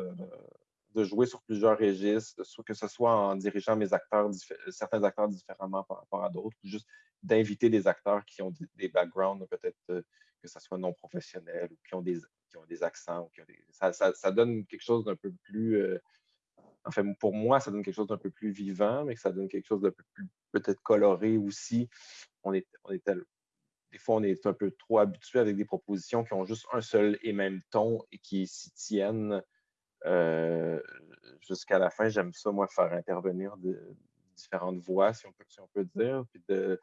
de, jouer sur plusieurs registres, que ce soit en dirigeant mes acteurs, certains acteurs différemment par rapport à d'autres, ou juste d'inviter des acteurs qui ont des, backgrounds, peut-être euh, que ce soit non professionnels, ou qui ont des, ont des accents. ça, donne quelque chose d'un peu plus. Euh, enfin, pour moi, ça donne quelque chose d'un peu plus vivant, mais que ça donne quelque chose d'un peu plus peut-être coloré aussi. On est, on des fois, on est un peu trop habitué avec des propositions qui ont juste un seul et même ton et qui s'y tiennent euh, jusqu'à la fin. J'aime ça, moi, faire intervenir de, différentes voix, si on peut, dire. Puis de,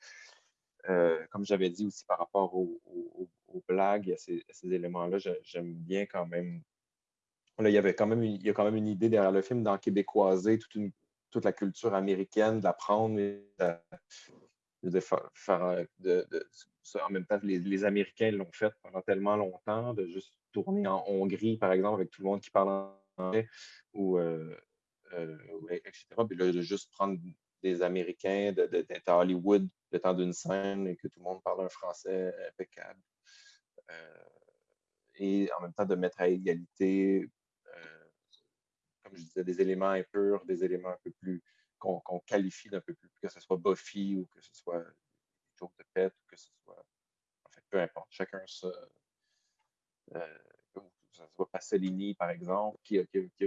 euh, comme j'avais dit aussi par rapport aux, blagues et à ces, éléments-là, j'aime bien quand même. Là, il y avait quand même une, a quand même une idée derrière le film dans québécoiser toute, la culture américaine, d'apprendre et de, faire, de, en même temps, les, les Américains l'ont fait pendant tellement longtemps, de juste tourner en Hongrie, par exemple, avec tout le monde qui parle anglais, ou, euh, euh, etc. Puis là, de juste prendre des Américains, d'être à Hollywood le temps d'une scène et que tout le monde parle un français impeccable. Euh, et en même temps, de mettre à égalité, comme je disais, des éléments impurs, des éléments un peu plus qu'on qualifie d'un peu plus, que ce soit Buffy ou que ce soit de pète ou que ce soit. En fait, peu importe. Chacun se. Euh, ça soit Pasolini, par exemple, qui a, qui, qui,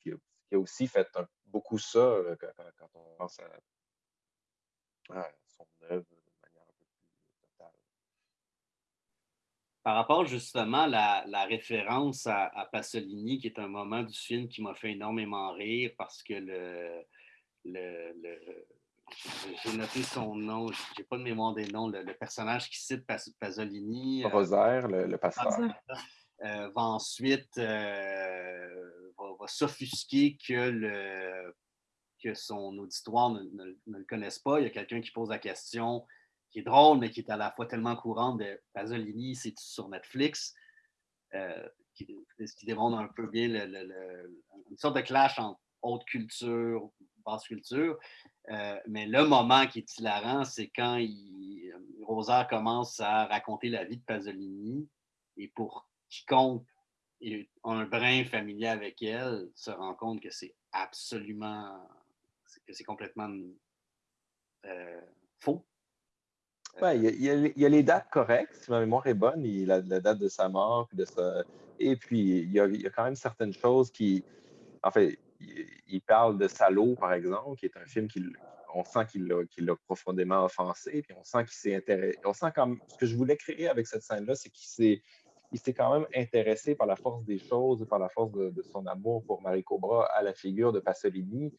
qui, a, aussi fait beaucoup ça euh, quand, on pense à, son œuvre de manière un peu plus totale. Par rapport justement à la, la référence à, Pasolini, qui est un moment du film qui m'a fait énormément rire parce que le, le, le j'ai noté son nom, j'ai pas de mémoire des noms, le, personnage qui cite Pasolini. Euh, Rosaire, le, pasteur. Euh, va ensuite euh, va, s'offusquer que, le, que son auditoire ne, le connaisse pas. Il y a quelqu'un qui pose la question qui est drôle, mais qui est à la fois tellement courante de Pasolini, c'est sur Netflix. ce qui démontre un peu bien une sorte de clash entre haute culture, basse culture. Euh, mais le moment qui est hilarant, c'est quand il, Rosaire commence à raconter la vie de Pasolini et pour quiconque a un brin familier avec elle se rend compte que c'est absolument, que c'est complètement euh, faux. Oui, il y, a les dates correctes, si ma mémoire est bonne, il la, la date de sa mort, et puis il y, a, il y, a, quand même certaines choses qui, en fait, il, parle de Salaud, par exemple, qui est un film qui on sent qu'il l'a profondément offensé, puis on sent qu'il s'est intéressé. On sent ce que je voulais créer avec cette scène-là, c'est qu'il s'est s'est quand même intéressé par la force des choses par la force de, son amour pour Marie Cobra à la figure de Pasolini.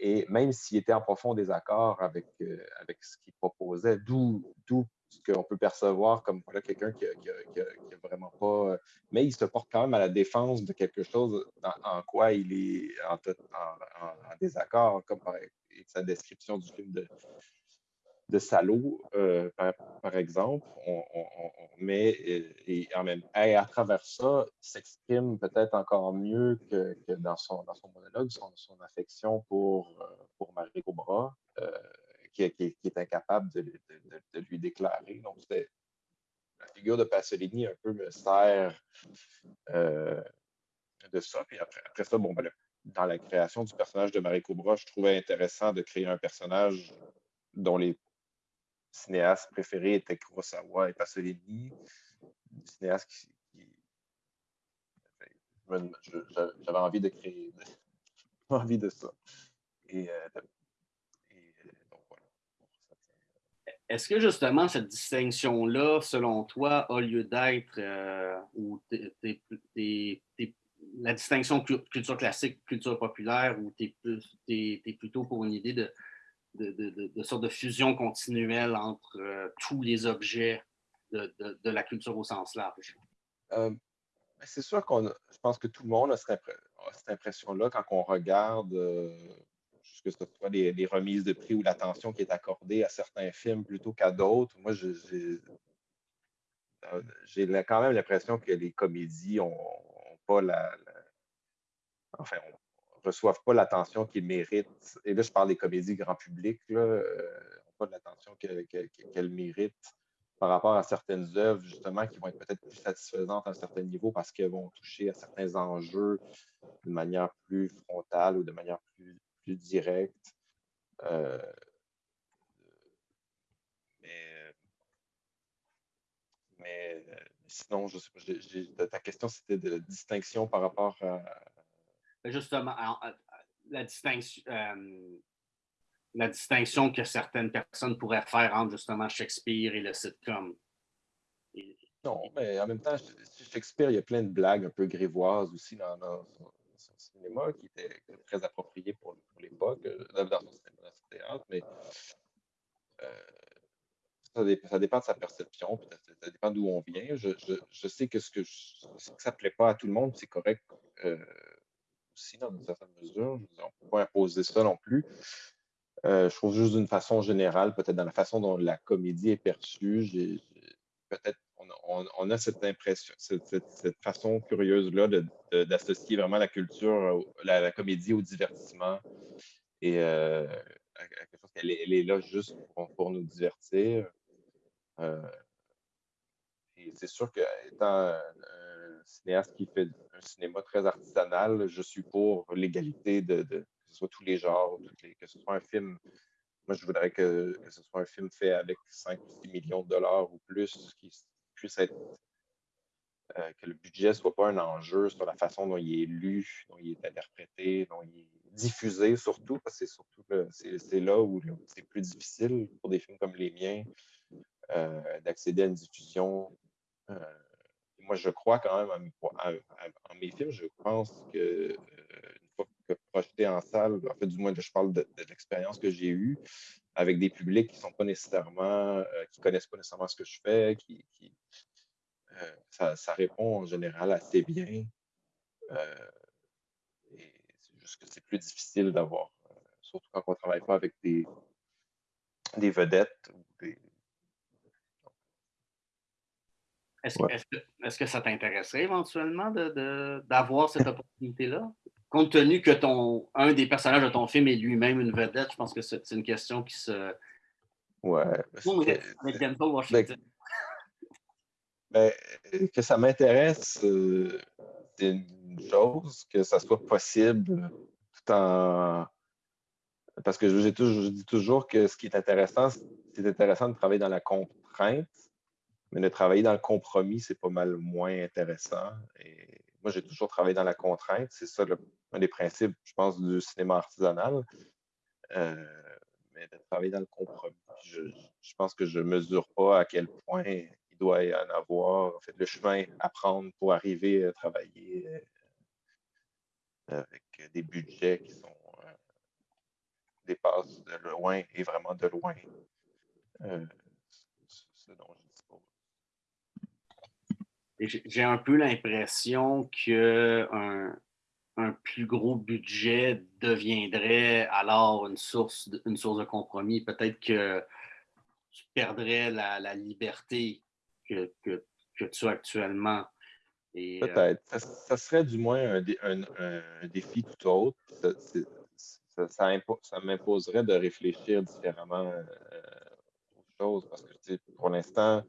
Et même s'il était en profond désaccord avec, euh, avec ce qu'il proposait, d'où ce qu'on peut percevoir comme voilà, quelqu'un qui n'a vraiment pas. Mais il se porte quand même à la défense de quelque chose en, quoi il est en, désaccord, comme par sa description du film de, de Salaud, euh, par, exemple. On, et, en même, et à travers ça, s'exprime peut-être encore mieux que, dans, son, dans son monologue, son, son affection pour, euh, pour Marie Cobra. Euh, qui, est incapable de, lui déclarer. Donc, la figure de Pasolini un peu me sert euh, de ça. Puis après, après ça, bon, ben, dans la création du personnage de Marie Cobra, je trouvais intéressant de créer un personnage dont les cinéastes préférés étaient Kurosawa et Pasolini. Cinéastes qui, j'avais envie de créer envie de ça. Et euh, Est-ce que justement cette distinction-là, selon toi, a lieu d'être euh, ou la distinction culture classique, culture populaire, ou tu es, plutôt pour une idée de, sorte de fusion continuelle entre euh, tous les objets de, la culture au sens large? Euh, ben, c'est sûr qu'on je pense que tout le monde a cette, impression-là quand on regarde que ce soit les, remises de prix ou l'attention qui est accordée à certains films plutôt qu'à d'autres. Moi, j'ai quand même l'impression que les comédies n'ont pas la, enfin, reçoivent pas l'attention qu'ils méritent. Et là, je parle des comédies grand public, là, euh, pas l'attention qu'elles méritent par rapport à certaines œuvres, justement, qui vont être peut-être plus satisfaisantes à un certain niveau parce qu'elles vont toucher à certains enjeux de manière plus frontale ou de manière plus direct. Euh, mais, euh, sinon, je sais pas, ta question, c'était de distinction par rapport à. Ben, justement, la distinction, euh, la distinction que certaines personnes pourraient faire entre justement Shakespeare et le sitcom. Non, mais en même temps, Shakespeare, il y a plein de blagues un peu grivoises aussi dans, dans, cinéma qui était très approprié pour, l'époque, euh, dans cinéma, théâtre, mais euh, ça, dépend de sa perception, ça dépend d'où on vient. Je, sais que ce que, ça ne plaît pas à tout le monde, c'est correct euh, aussi dans une certaine mesure. on ne peut pas imposer ça non plus. je trouve juste d'une façon générale, peut-être dans la façon dont la comédie est perçue, peut-être on, a cette impression, cette, façon curieuse-là d'associer vraiment la culture, la, comédie au divertissement. Et euh, quelque chose qu'elle est, là juste pour, nous divertir. Euh, et c'est sûr qu'étant un, cinéaste qui fait un cinéma très artisanal, je suis pour l'égalité de, que ce soit tous les genres, que ce soit un film moi, je voudrais que, ce soit un film fait avec 5 ou 6 millions de dollars ou plus, qui, puisse être euh, que le budget ne soit pas un enjeu sur la façon dont il est lu, dont il est interprété, dont il est diffusé surtout, parce que c'est là où c'est plus difficile pour des films comme les miens euh, d'accéder à une diffusion. Euh, moi, je crois quand même en mes films, je pense que une fois que projeté en salle, en fait, du moins, je parle de, l'expérience que j'ai eue avec des publics qui sont pas nécessairement, qui connaissent pas nécessairement ce que je fais, qui, euh, ça, répond en général assez bien. Euh, c'est juste que c'est plus difficile d'avoir, euh, surtout quand on ne travaille pas avec des, des vedettes Est-ce que, ça t'intéresserait éventuellement d'avoir de, cette opportunité-là? Compte tenu que ton, un des personnages de ton film est lui-même une vedette, je pense que c'est une question qui se. Ouais. Avec Denzel Washington. Ben, que ça m'intéresse, euh, c'est une chose, que ça soit possible tout en. Parce que je, dis toujours que ce qui est intéressant, c'est intéressant de travailler dans la contrainte, mais de travailler dans le compromis, c'est pas mal moins intéressant. Et moi, j'ai toujours travaillé dans la contrainte. C'est ça un des principes, je pense, du cinéma artisanal. Euh, mais de travailler dans le compromis. Je, je pense que je ne mesure pas à quel point doit y en avoir, en fait, le chemin à prendre pour arriver à travailler euh, avec des budgets qui sont euh, dépassent de loin et vraiment de loin. Euh. J'ai un peu l'impression qu'un un plus gros budget deviendrait alors une source une source de compromis. Peut-être que tu perdrais la, liberté que, tu as actuellement. Euh, Peut-être. ça, serait du moins un, défi tout autre. Ça, m'imposerait de réfléchir différemment euh, aux choses parce que pour l'instant,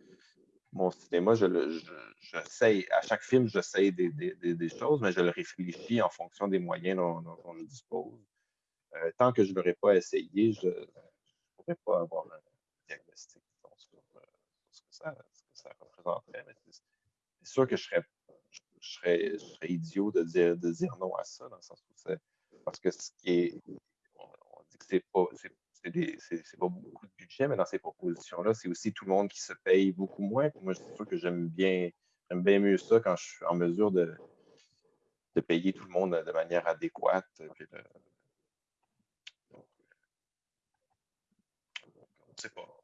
mon cinéma, je, à chaque film, j'essaie des, choses, mais je le réfléchis en fonction des moyens dont, je dispose. Euh, tant que je ne l'aurais pas essayé, je ne pourrais pas avoir un diagnostic sur, euh, ce, que ça, représenterait. c'est sûr que je serais, idiot de dire, non à ça, dans le sens où c'est parce que ce qui est. On, dit que c'est pas, pas beaucoup de budget, mais dans ces propositions-là, c'est aussi tout le monde qui se paye beaucoup moins. moi, c'est sûr que j'aime bien, bien mieux ça quand je suis en mesure de, payer tout le monde de manière adéquate. on ne sait pas.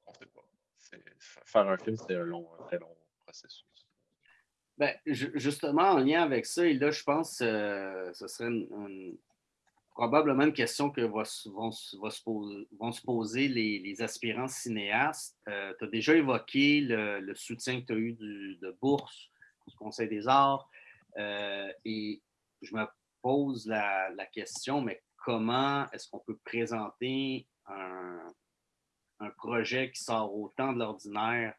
Faire un film, c'est un, long, très long processus. Ben, justement, en lien avec ça, et là, je pense que euh, ce serait probablement une question que vont, vont, se, poser, les, aspirants cinéastes. Euh, tu as déjà évoqué le, soutien que tu as eu de bourse du Conseil des arts. Euh, et je me pose la, question, mais comment est-ce qu'on peut présenter un, projet qui sort autant de l'ordinaire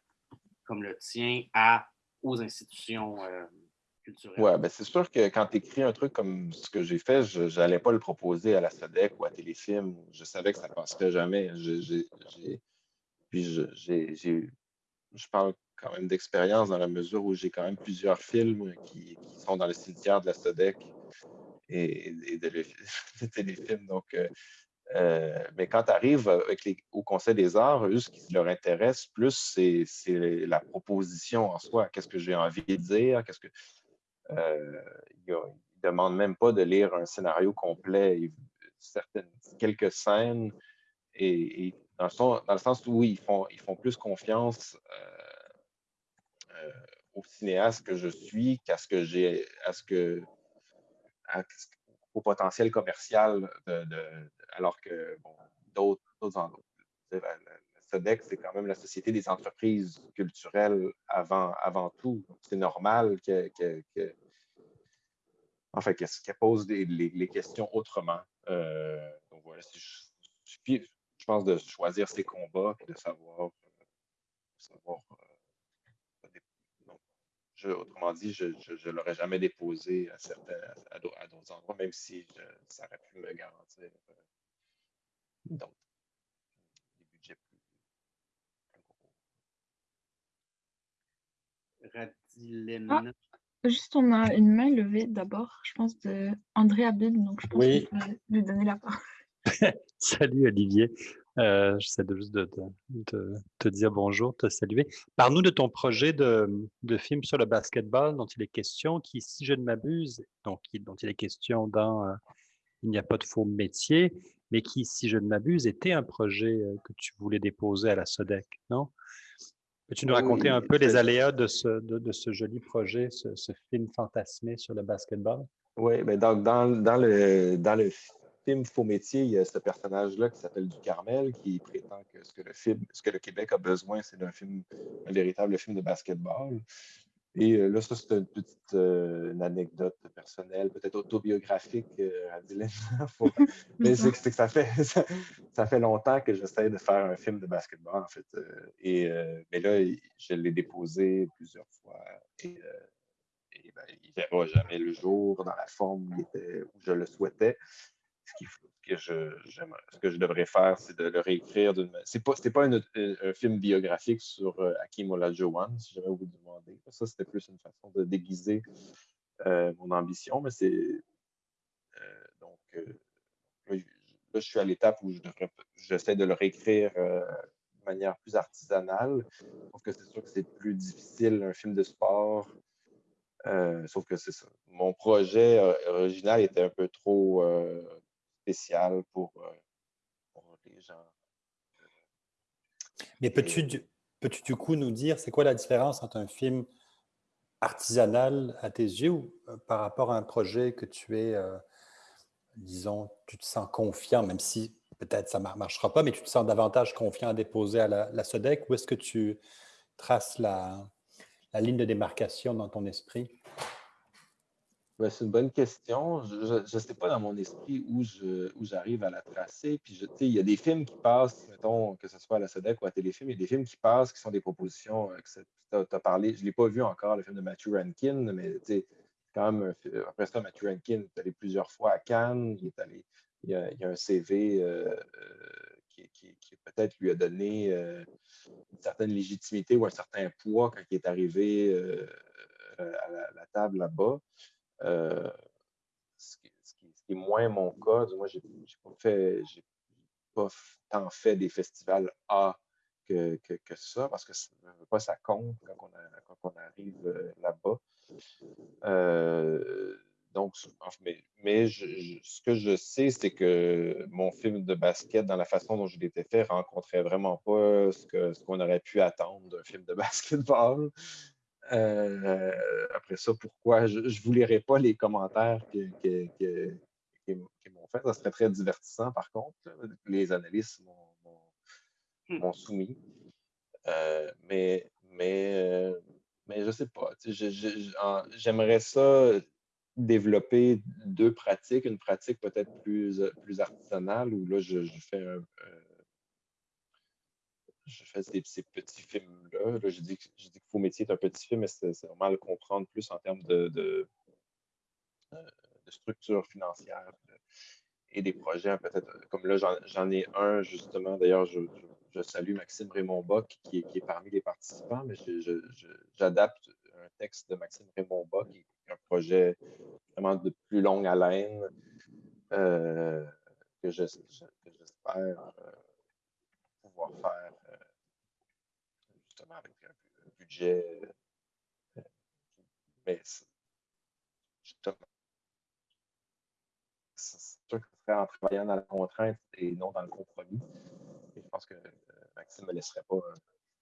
comme le tien à, aux institutions euh, oui, ben c'est sûr que quand tu écris un truc comme ce que j'ai fait, je n'allais pas le proposer à la SEDEC ou à Téléfilm. Je savais que ça ne passerait jamais. puis je parle quand même d'expérience dans la mesure où j'ai quand même plusieurs films qui, sont dans le cimetière de la SEDEC et, de, Téléfilm. Donc, euh, euh, mais quand tu arrives au Conseil des arts, eux, ce qui leur intéresse plus, c'est la proposition en soi. Qu'est-ce que j'ai envie de dire? Qu'est-ce que euh, ils ne demandent même pas de lire un scénario complet, certaines, quelques scènes, et, dans, le sens, où ils font, ils font plus confiance euh, euh, au cinéaste que je suis qu'à ce que j'ai, à ce que, au potentiel commercial, de, alors que d'autres endroits. La, SODEC, c'est quand même la Société des entreprises culturelles avant, avant tout. C'est normal qu'elle pose les, questions autrement. Euh, donc voilà, je, je, pense de choisir ses combats et de savoir, savoir euh, autrement dit, je ne l'aurais jamais déposé à à, d'autres endroits, même si ça aurait pu me garantir d'autres. Ah, juste, on a une main levée d'abord, je pense, de André Abib, donc je pense oui. que je vais lui donner la parole. Salut Olivier. Euh, J'essaie de juste de, te dire bonjour, te saluer. Parle-nous de ton projet de, film sur le basketball dont il est question, qui, si je ne m'abuse, donc dont il est question dans euh, Il n'y a pas de faux métier, mais qui, si je ne m'abuse, était un projet euh, que tu voulais déposer à la SODEC, non? Peux-tu nous raconter un peu les aléas de ce, de, ce joli projet, ce, film fantasmé sur le basketball? Oui, mais donc dans, dans, le, dans le film Faux métier, il y a ce personnage-là qui s'appelle Du Carmel qui prétend que ce que le, film, ce que le Québec a besoin, c'est d'un film, un véritable film de basketball. Et euh, là, ça, c'est une petite euh, anecdote personnelle, peut-être autobiographique euh. Mais c'est que ça fait, ça, fait longtemps que j'essaie de faire un film de basketball, en fait. et, mais là, je l'ai déposé plusieurs fois. Et, ben, il ne verra jamais le jour dans la forme où je le souhaitais. Ce que je, ce devrais faire, c'est de le réécrire d'une. C'est pas, pas un, film biographique sur euh, Hakim Olajuwon, si jamais vous demandez. Ça, c'était plus une façon de déguiser euh, mon ambition, mais c'est. Euh, donc, là, je suis à l'étape où j'essaie de le réécrire de manière plus artisanale. Sauf que c'est sûr que c'est plus difficile, un film de sport. sauf que c'est ça. Mon projet original était un peu trop spécial euh, pour, les gens. Mais peux-tu, peux-tu du coup nous dire, c'est quoi la différence entre un film artisanal à tes yeux ou par rapport à un projet que tu es, disons, tu te sens confiant, même si peut-être ça ne marchera pas, mais tu te sens davantage confiant à déposer à la, la SODEC ou est-ce que tu traces la, la ligne de démarcation dans ton esprit? Ben, c'est une bonne question. Je ne sais pas dans mon esprit où j'arrive à la tracer. Puis, il y a des films qui passent, mettons, que ce soit à la SEDEC ou à Téléfilm, il y a des films qui passent qui sont des propositions. Euh, tu as, parlé, je ne l'ai pas vu encore, le film de Matthew Rankin, mais quand même, après ça, Matthew Rankin est allé plusieurs fois à Cannes. Il, est allé, il, y, a, un CV euh, euh, qui, peut-être lui a donné une certaine légitimité ou un certain poids quand il est arrivé à la table là-bas. Euh, ce, qui, est moins mon cas. Moi, j'ai pas fait, j'ai pas tant fait des festivals A que, que, ça, parce que ça, pas ça compte quand on, arrive euh, là-bas. Euh, donc, mais, ce que je sais, c'est que mon film de basket, dans la façon dont je l'étais fait, rencontrait vraiment pas qu'on ce qu'on aurait pu attendre d'un film de basketball. Euh, après ça, pourquoi je ne vous lirai pas les commentaires qu'ils m'ont fait? Ça serait très divertissant, par contre. Les analystes m'ont hmm. soumis. Euh, mais, mais, euh, mais je ne sais pas. J'aimerais ça développer deux pratiques. Une pratique peut-être plus, plus artisanale où là, je, fais un, je fais ces, petits films-là. Là, je dis, que Faux Métier est un petit film, mais c'est vraiment le comprendre plus en termes de, euh, structure financière et des projets. Peut-être comme là, j'en ai un justement. D'ailleurs, je, salue Maxime Raymond-Bock qui, qui, est parmi les participants, mais j'adapte un texte de Maxime Raymond-Bock qui est un projet vraiment de plus longue haleine euh, que j'espère euh, pouvoir faire avec un, budget. Euh, mais c'est sûr que ce serait en travaillant dans la contrainte et non dans le compromis. Et je pense que euh, Maxime ne me laisserait pas euh,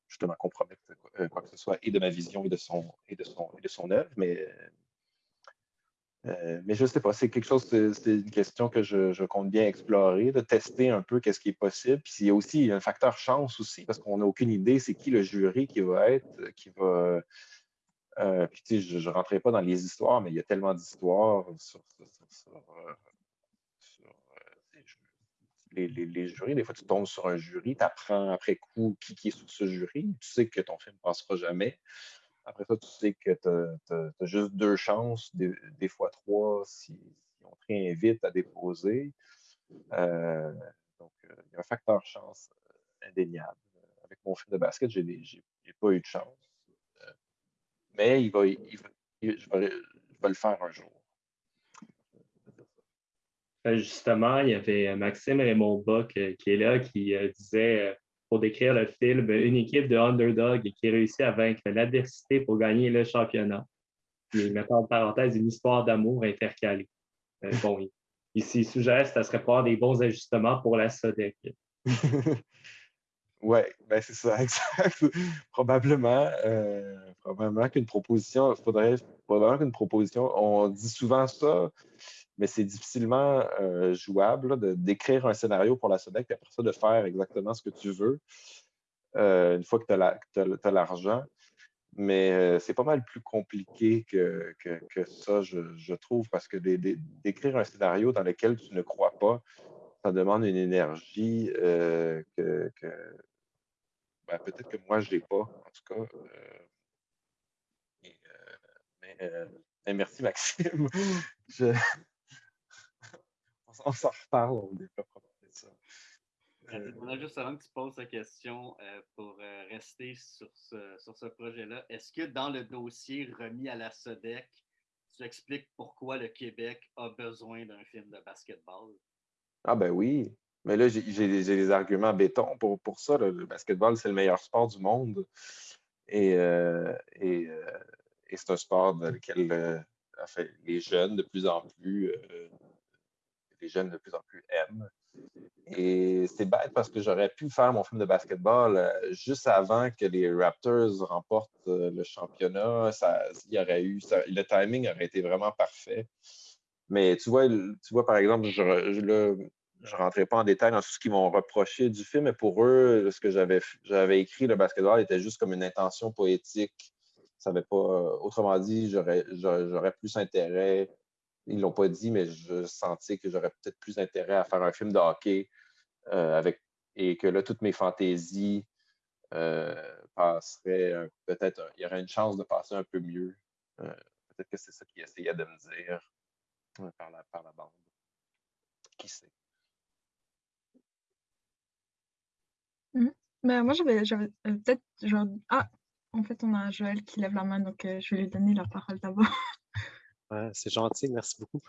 justement compromettre quoi que ce soit et de ma vision et de son, et de son, et de son œuvre. Mais euh, mais je ne sais pas, c'est quelque chose, c'est une question que je, compte bien explorer, de tester un peu qu'est-ce qui est possible. Puis il y a aussi un facteur chance aussi, parce qu'on n'a aucune idée c'est qui le jury qui va être, qui va. Euh, puis tu sais, je ne rentrerai pas dans les histoires, mais il y a tellement d'histoires sur, euh, les, les, jurys. Des fois, tu tombes sur un jury, tu apprends après coup qui, qui est sur ce jury, tu sais que ton film ne passera jamais. Après ça, tu sais que tu as, juste deux chances, des, fois trois, si, on te réinvite à déposer. Euh, donc, euh, il y a un facteur chance euh, indéniable. Avec mon film de basket, je n'ai pas eu de chance. mais il va, je, vais, le faire un jour. Justement, il y avait Maxime Raymond Bock qui est là, qui disait pour décrire le film une équipe de underdog qui réussit à vaincre l'adversité pour gagner le championnat. Il met en parenthèse une histoire d'amour intercalée. Euh, bon, ici, il suggère que ça serait pas des bons ajustements pour la SODEC. oui, ben c'est ça, exact. probablement, euh, probablement qu'une proposition, faudrait probablement qu'une proposition, on dit souvent ça, mais c'est difficilement euh, jouable d'écrire un scénario pour la SODEC et après ça de faire exactement ce que tu veux euh, une fois que tu as l'argent. Mais c'est pas mal plus compliqué que, que, ça, je, trouve, parce que d'écrire un scénario dans lequel tu ne crois pas, ça demande une énergie que, ben, peut-être que moi, je n'ai pas, en tout cas. mais, merci, Maxime. Je, on s'en reparle, on développera ça. Euh, on a juste avant que tu poses la question euh, pour euh, rester sur ce, sur ce projet-là. Est-ce que dans le dossier remis à la SODEC, tu expliques pourquoi le Québec a besoin d'un film de basketball? Ah ben oui. Mais là, j'ai des arguments béton pour, pour ça. Le basketball, c'est le meilleur sport du monde. Et, et, et c'est un sport dans lequel les jeunes, de plus en plus, les jeunes de plus en plus aiment. Et c'est bête parce que j'aurais pu faire mon film de basketball euh, juste avant que les Raptors remportent euh, le championnat. Ça, y aurait eu, le timing aurait été vraiment parfait. Mais tu vois, tu vois par exemple, je ne rentrais pas en détail dans tout ce qu'ils m'ont reproché du film, mais pour eux, ce que j'avais écrit, le basketball, était juste comme une intention poétique. Ça avait pas, autrement dit, j'aurais plus intérêt ils l'ont pas dit, mais je sentais que j'aurais peut-être plus intérêt à faire un film de hockey euh, avec, et que là, toutes mes fantaisies euh, passeraient peut-être, il y aurait une chance de passer un peu mieux. Euh, peut-être que c'est ça qu'ils essayaient de me dire par, la, par la bande. Qui sait? Mmh. Ben, moi, j'avais peut-être genre. Ah, en fait, on a Joël qui lève la main, donc je vais lui donner la parole d'abord. c'est gentil, merci beaucoup.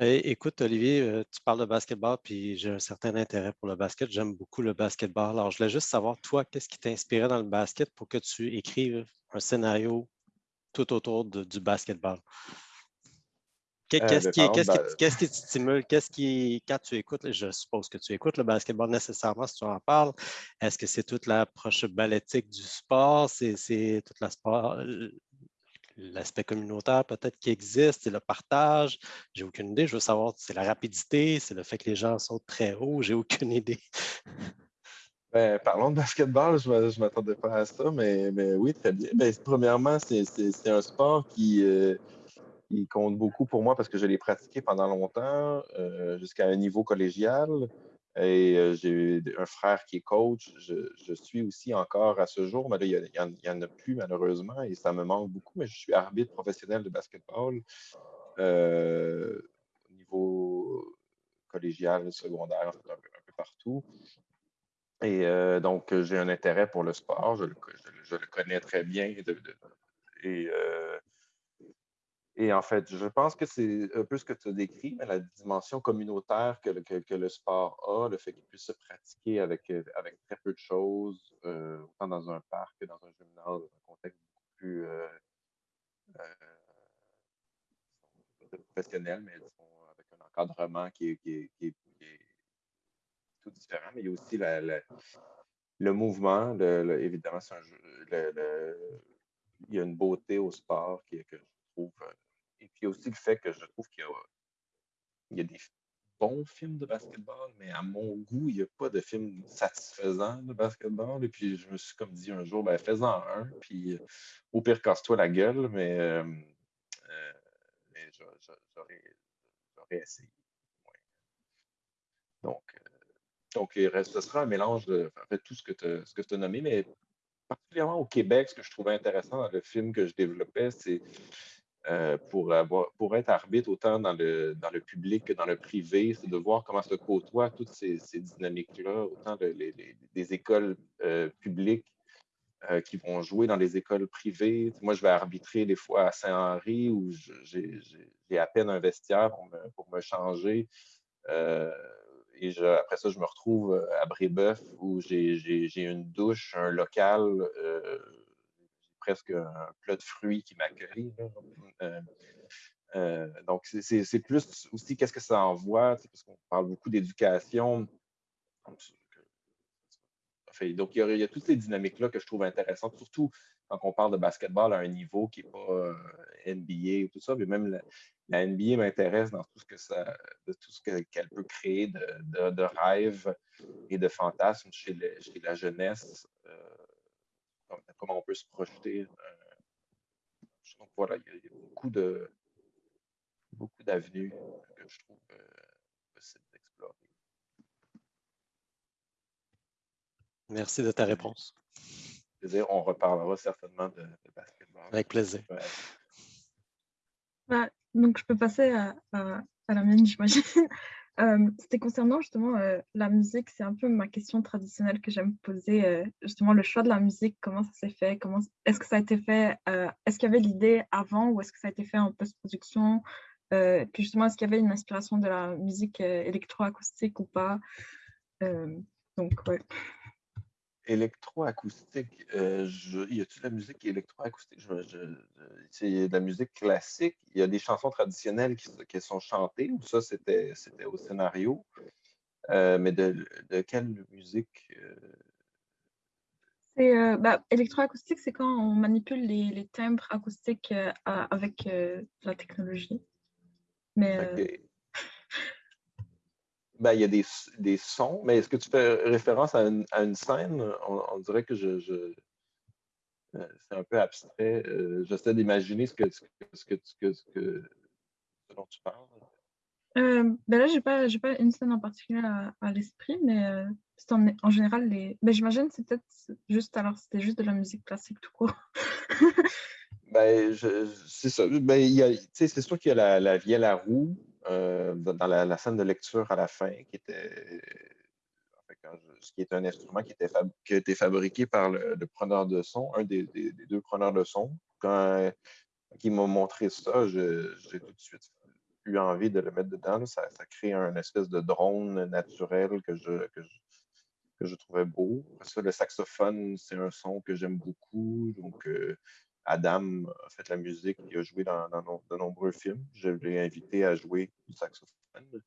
écoute, Olivier, euh, tu parles de basketball, puis j'ai un certain intérêt pour le basket. J'aime beaucoup le basketball. Alors, je voulais juste savoir, toi, qu'est-ce qui t'inspirait dans le basket pour que tu écrives un scénario tout autour du basketball? Euh, ben, qu'est-ce qui, te stimule? Qu'est-ce qui, quand tu écoutes, je suppose que tu écoutes le basketball nécessairement si tu en parles, est-ce que c'est toute l'approche balletique du sport? C'est toute la sport, l'aspect communautaire peut-être qui existe, c'est le partage? J'ai aucune idée. Je veux savoir, c'est la rapidité, c'est le fait que les gens sont très hauts. J'ai aucune idée. Ben, parlons de basketball, je ne m'attendais pas à ça, mais, mais oui, très bien. Ben, premièrement, c'est un sport qui, euh, qui, compte beaucoup pour moi parce que je l'ai pratiqué pendant longtemps, euh, jusqu'à un niveau collégial. Et euh, j'ai un frère qui est coach. Je, suis aussi encore à ce jour, mais là, il n'y en, a plus malheureusement et ça me manque beaucoup. Mais je suis arbitre professionnel de basketball euh, au niveau collégial, secondaire, un peu, partout. Et euh, donc, j'ai un intérêt pour le sport. Je le, connais très bien. et et en fait, je pense que c'est un peu ce que tu as décrit, mais la dimension communautaire que le, que, le sport a, le fait qu'il puisse se pratiquer avec, euh, avec très peu de choses, euh, autant dans un parc que dans un gymnase, dans un contexte beaucoup plus euh, professionnel, mais avec un encadrement qui est, tout différent. Mais il y a aussi le mouvement, évidemment, un il y a une beauté au sport qui, que je trouve et puis aussi le fait que je trouve qu'il y, a, des bons films de basketball, mais à mon goût, il n'y a pas de film satisfaisant de basketball. Et puis je me suis comme dit un jour, ben fais-en un, puis euh, au pire, casse-toi la gueule, mais, euh, euh, j'aurais essayé. Donc, donc, ce sera un mélange de tout ce que tu as nommé, mais particulièrement au Québec, ce que je trouvais intéressant dans le film que je développais, c'est euh, pour, être arbitre autant dans le, public que dans le privé, c'est de voir comment se côtoient toutes ces, dynamiques-là, autant des écoles euh, publiques euh, qui vont jouer dans les écoles privées. Moi, je vais arbitrer des fois à Saint-Henri où j'ai à peine un vestiaire pour me, changer. et après ça, je me retrouve à Brébeuf où j'ai une douche, un local presque un plat de fruits qui m'accueille. Euh, euh, donc, c'est plus aussi qu'est-ce que ça envoie, parce qu'on parle beaucoup d'éducation. donc, il y, a, toutes ces dynamiques-là que je trouve intéressantes, surtout quand on parle de basketball à un niveau qui n'est pas euh, NBA ou tout ça, mais même la, NBA m'intéresse dans tout ce que ça, de tout ce qu'elle peut créer de, rêves et de fantasmes chez, la jeunesse comment on peut se projeter. Euh, donc voilà, il y, a, beaucoup de beaucoup d'avenues que je trouve euh, possible d'explorer. Merci de ta réponse. on reparlera certainement de, basketball. Avec plaisir. Bah, donc, je peux passer à, à la mienne, j'imagine. Euh, c'était concernant justement euh, la musique, c'est un peu ma question traditionnelle que j'aime poser. Euh, justement, le choix de la musique, comment ça s'est fait? Est-ce que ça a été fait Est-ce qu'il y avait l'idée avant ou est-ce que ça a été fait en post-production? Puis justement, est-ce qu'il y avait une inspiration de la musique électroacoustique ou pas? Donc, ouais électroacoustique, euh, y a-t-il de la musique électroacoustique? c'est de la musique classique. Il y a des chansons traditionnelles qui, sont chantées, ou ça, c'était au scénario. mais de, de, quelle musique c'est bah, électroacoustique, c'est quand on manipule les, les timbres acoustiques avec la technologie. Mais ben, il y a des, des sons, mais est-ce que tu fais référence à une, à une scène? On, dirait que je, je euh, c'est un peu abstrait. Euh, j'essaie d'imaginer ce que, ce, que, ce, que, ce, que, dont tu parles. Euh, ben là, je n'ai pas, pas une scène en particulier à, à l'esprit, mais euh, en, en, général, les... ben, j'imagine c'est peut-être juste, alors c'était juste de la musique classique tout court. ben, c'est ça. Ben, c'est sûr qu'il y a la, la vielle à roue, euh, dans la, scène de lecture à la fin, qui était ce qui est un instrument qui, a été fabriqué par le, preneur de son, un des, deux preneurs de son. Quand, il m'a montré ça, j'ai tout de suite eu envie de le mettre dedans. Ça, crée un espèce de drone naturel que je, trouvais beau. le saxophone, c'est un son que j'aime beaucoup. Donc, euh, Adam a fait la musique, il a joué dans, de nombreux films. Je l'ai invité à jouer du saxophone.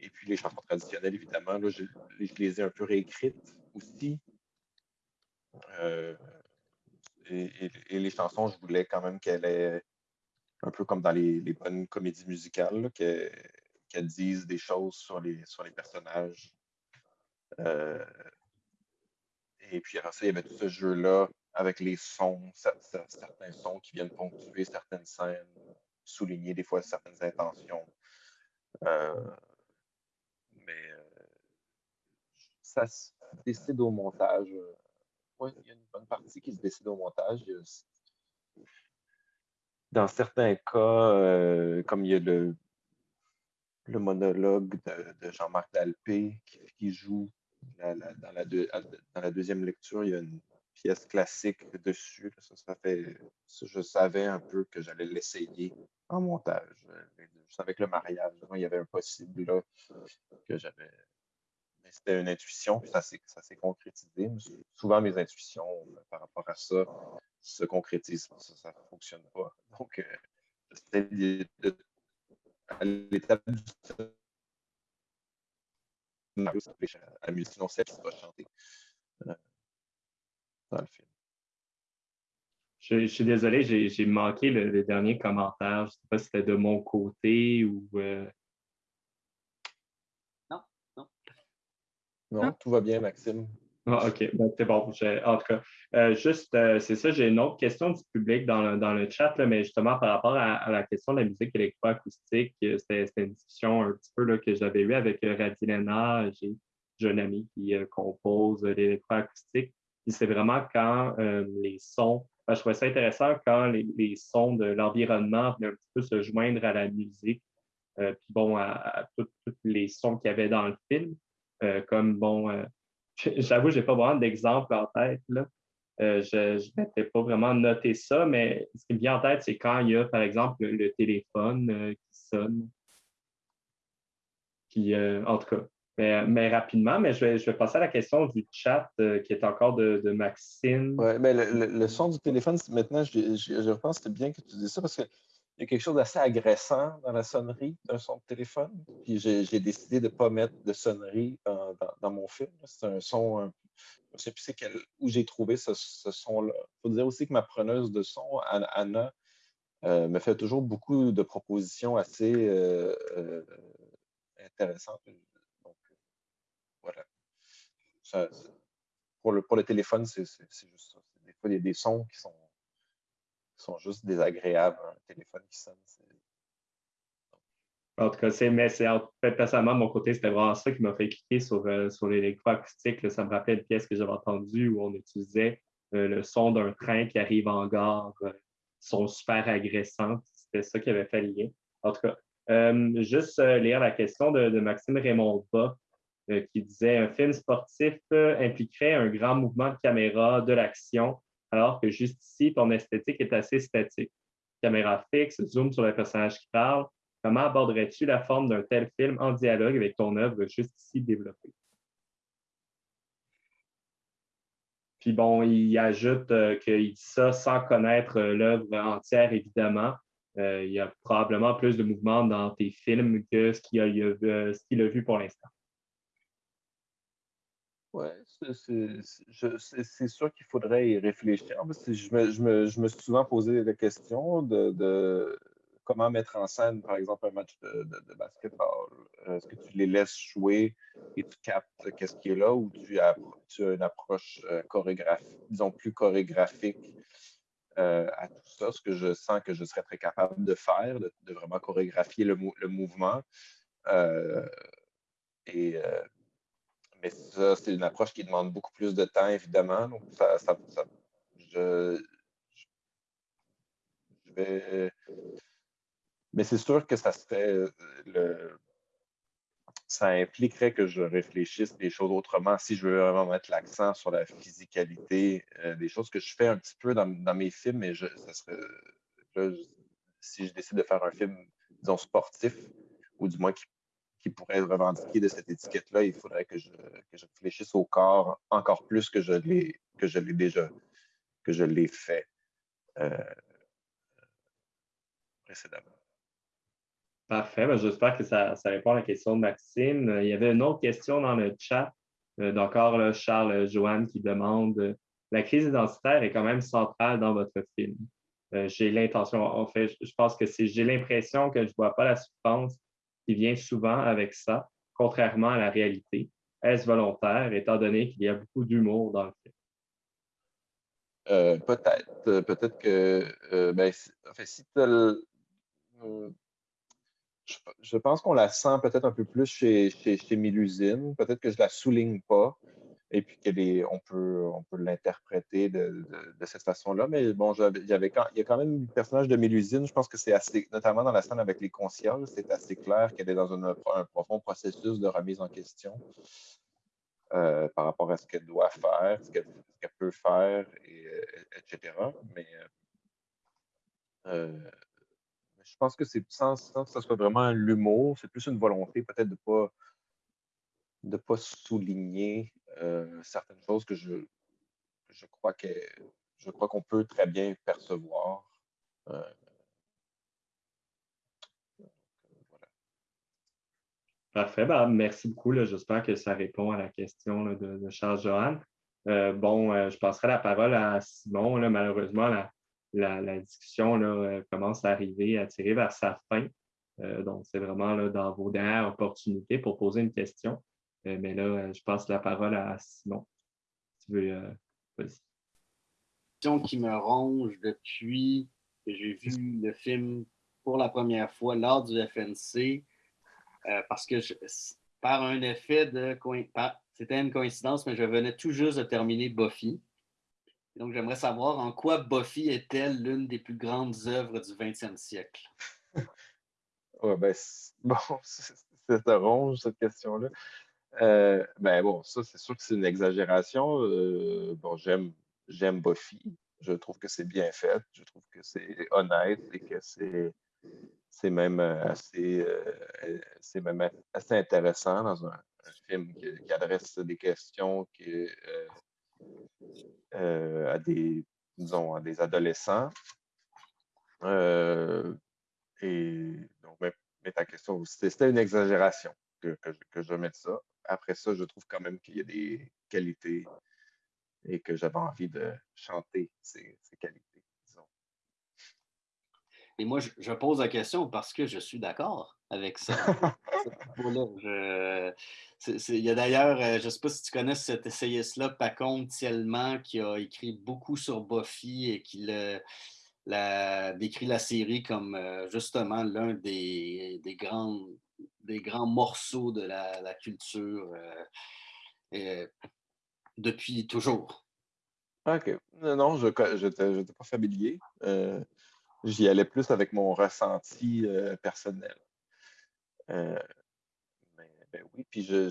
Et puis les chansons traditionnelles, évidemment, là, je, les ai un peu réécrites aussi. Euh, et, les chansons, je voulais quand même qu'elles aient, un peu comme dans les, bonnes comédies musicales, qu'elles disent des choses sur les, sur les personnages. Euh, et puis après ça, il y avait tout ce jeu-là avec les sons, certains sons qui viennent ponctuer certaines scènes, souligner des fois certaines intentions. Euh, mais euh, ça se décide au montage. Oui, il y a une bonne partie qui se décide au montage. Dans certains cas, euh, comme il y a le, le monologue de, Jean-Marc Dalpé qui, joue dans, la dans la deuxième lecture, il y a une pièce classique dessus. Ça, fait, je savais un peu que j'allais l'essayer en montage. Je savais que le mariage, il y avait un possible là, que j'avais. Mais c'était une intuition, puis ça s'est concrétisé. Souvent, mes intuitions euh, par rapport à ça se concrétisent. Ça ne fonctionne pas. Donc, euh, à l'étape du à la musique, sinon celle qui va chanter. Euh, le film. Je, suis désolé, j'ai manqué le, dernier commentaire. Je ne sais pas si c'était de mon côté ou. Euh, non, non. Non, tout va bien, Maxime. Ah, OK, ben, c'est bon. En tout cas, euh, juste, euh, c'est ça, j'ai une autre question du public dans le, dans le chat, mais justement par rapport à, la question de la musique électroacoustique, c'était une discussion un petit peu là, que j'avais eue avec Radilena. J'ai un ami qui compose l'électroacoustique c'est vraiment quand euh, les sons, je trouvais ça intéressant quand les, sons de l'environnement venaient un petit peu se joindre à la musique, euh, puis bon, à, tous les sons qu'il y avait dans le film. Euh, comme bon, j'avoue, je n'ai pas vraiment d'exemple en tête. Là. je n'avais pas vraiment noté ça, mais ce qui me vient en tête, c'est quand il y a, par exemple, le, téléphone qui sonne. Qui, en tout cas, mais, rapidement, mais je vais, je vais, passer à la question du chat euh, qui est encore de, de Maxime. Oui, mais le, son du téléphone, maintenant, je, je, pense que c'est bien que tu dises ça parce qu'il y a quelque chose d'assez agressant dans la sonnerie d'un son de téléphone. Puis j'ai décidé de ne pas mettre de sonnerie dans, dans, mon film. C'est un son, je ne sais plus quel, où j'ai trouvé ce, ce son-là. Il faut dire aussi que ma preneuse de son, Anna, euh, me fait toujours beaucoup de propositions assez euh, intéressantes voilà. pour, le, pour le téléphone, c'est juste ça. Des fois, il y a des sons qui sont, sont juste désagréables. Un téléphone qui sonne, en tout cas, c'est, mais c'est personnellement, mon côté, c'était vraiment ça qui m'a fait cliquer sur, euh, sur l'électroacoustique. Ça me rappelle une pièce que j'avais entendue où on utilisait euh, le son d'un train qui arrive en gare, euh, son super agressant. C'était ça qui avait fait. En tout cas, juste lire la question de, de Maxime Raymond Bas. Euh, qui disait un film sportif euh, impliquerait un grand mouvement de caméra, de l'action, alors que juste ici, ton esthétique est assez statique. Caméra fixe, zoom sur le personnage qui parle. Comment aborderais-tu la forme d'un tel film en dialogue avec ton œuvre juste ici développée? Puis bon, il ajoute euh, qu'il dit ça sans connaître l'œuvre entière, évidemment. il y a probablement plus de mouvement dans tes films que ce qu'il a, a, vu pour l'instant. Oui, c'est sûr qu'il faudrait y réfléchir. Je me, je, me, je me, suis souvent posé la question de, comment mettre en scène, par exemple, un match de, de, basketball. Est-ce que tu les laisses jouer et tu captes qu'est-ce qui est là ou tu as, tu as une approche euh, chorégraphique, disons plus chorégraphique euh, à tout ça, ce que je sens que je serais très capable de faire, de, vraiment chorégraphier le, le mouvement. Euh, et mais ça, c'est une approche qui demande beaucoup plus de temps, évidemment. Donc, ça, ça, je, vais. Mais c'est sûr que ça serait le. Ça impliquerait que je réfléchisse des choses autrement si je veux vraiment mettre l'accent sur la physicalité, euh, des choses que je fais un petit peu dans, mes films, mais je, ça serait, si je décide de faire un film, disons, sportif, ou du moins qui qui pourrait revendiquer de cette étiquette-là, il faudrait que je, que je, réfléchisse au corps encore plus que je l'ai que je l'ai déjà que je l'ai fait euh, précédemment. Parfait. Ben, j'espère que ça, répond à la question de Maxime. Il y avait une autre question dans le chat euh, d'encore Charles Joanne qui demande la crise identitaire est quand même centrale dans votre film. Euh, j'ai l'intention, en fait, je pense que c'est j'ai l'impression que je ne vois pas la souffrance qui vient souvent avec ça, contrairement à la réalité. Est-ce volontaire, étant donné qu'il y a beaucoup d'humour dans le film? Euh, peut-être. Euh, peut-être que. Euh, ben, je, pense qu'on la sent peut-être un peu plus chez, chez, chez Milusine. Peut-être que je la souligne pas et puis qu'on peut, on peut l'interpréter de, cette façon-là. Mais bon, y, avait il y a quand même le personnage de Mélusine, je pense que c'est assez, notamment dans la scène avec les concierges, c'est assez clair qu'elle est dans un profond processus de remise en question euh, par rapport à ce qu'elle doit faire, ce qu'elle peut faire, et, euh, etc. Mais euh, je pense que c'est sans, sans, que ce soit vraiment l'humour, c'est plus une volonté peut-être de ne pas de pas souligner euh, certaines choses que je, je crois que je crois qu'on peut très bien percevoir. Euh, Parfait. Ben, merci beaucoup. J'espère que ça répond à la question de, Charles Johan. Euh, bon, je passerai la parole à Simon. Malheureusement, la, discussion commence à arriver, à tirer vers sa fin. donc, c'est vraiment dans vos dernières opportunités pour poser une question. Euh, mais là, euh, je passe la parole à Simon. tu veux, euh, Question qui me ronge depuis que j'ai vu le film pour la première fois lors du FNC, parce que par un effet de c'était une coïncidence, mais je venais tout juste de terminer Buffy. donc, j'aimerais savoir en quoi Buffy est-elle l'une des plus grandes œuvres du 20e siècle? ouais, ben, bon, c'est ronge, cette question-là. Euh, ben bon, ça, c'est sûr que c'est une exagération. Euh, bon, j'aime, j'aime Buffy. Je trouve que c'est bien fait. Je trouve que c'est honnête et que c'est, c'est même assez, euh, c'est même assez intéressant dans un, film qui, adresse des questions à des, disons, à des adolescents. et donc, mais, ta question, c'était une exagération que, que je mette ça après ça, je trouve quand même qu'il y a des qualités et que j'avais envie de chanter ces, qualités, disons. Et moi, je, pose la question parce que je suis d'accord avec ça. il y a d'ailleurs, euh, je ne sais pas si tu connais cet essayiste-là, Pacon Tielman, qui a écrit beaucoup sur Buffy et qui la, décrit la série comme euh, justement l'un des, des grandes des grands morceaux de la, culture euh, depuis toujours. OK. Non, je n'étais pas familier. Euh, j'y allais plus avec mon ressenti euh, personnel. mais ben oui, puis je,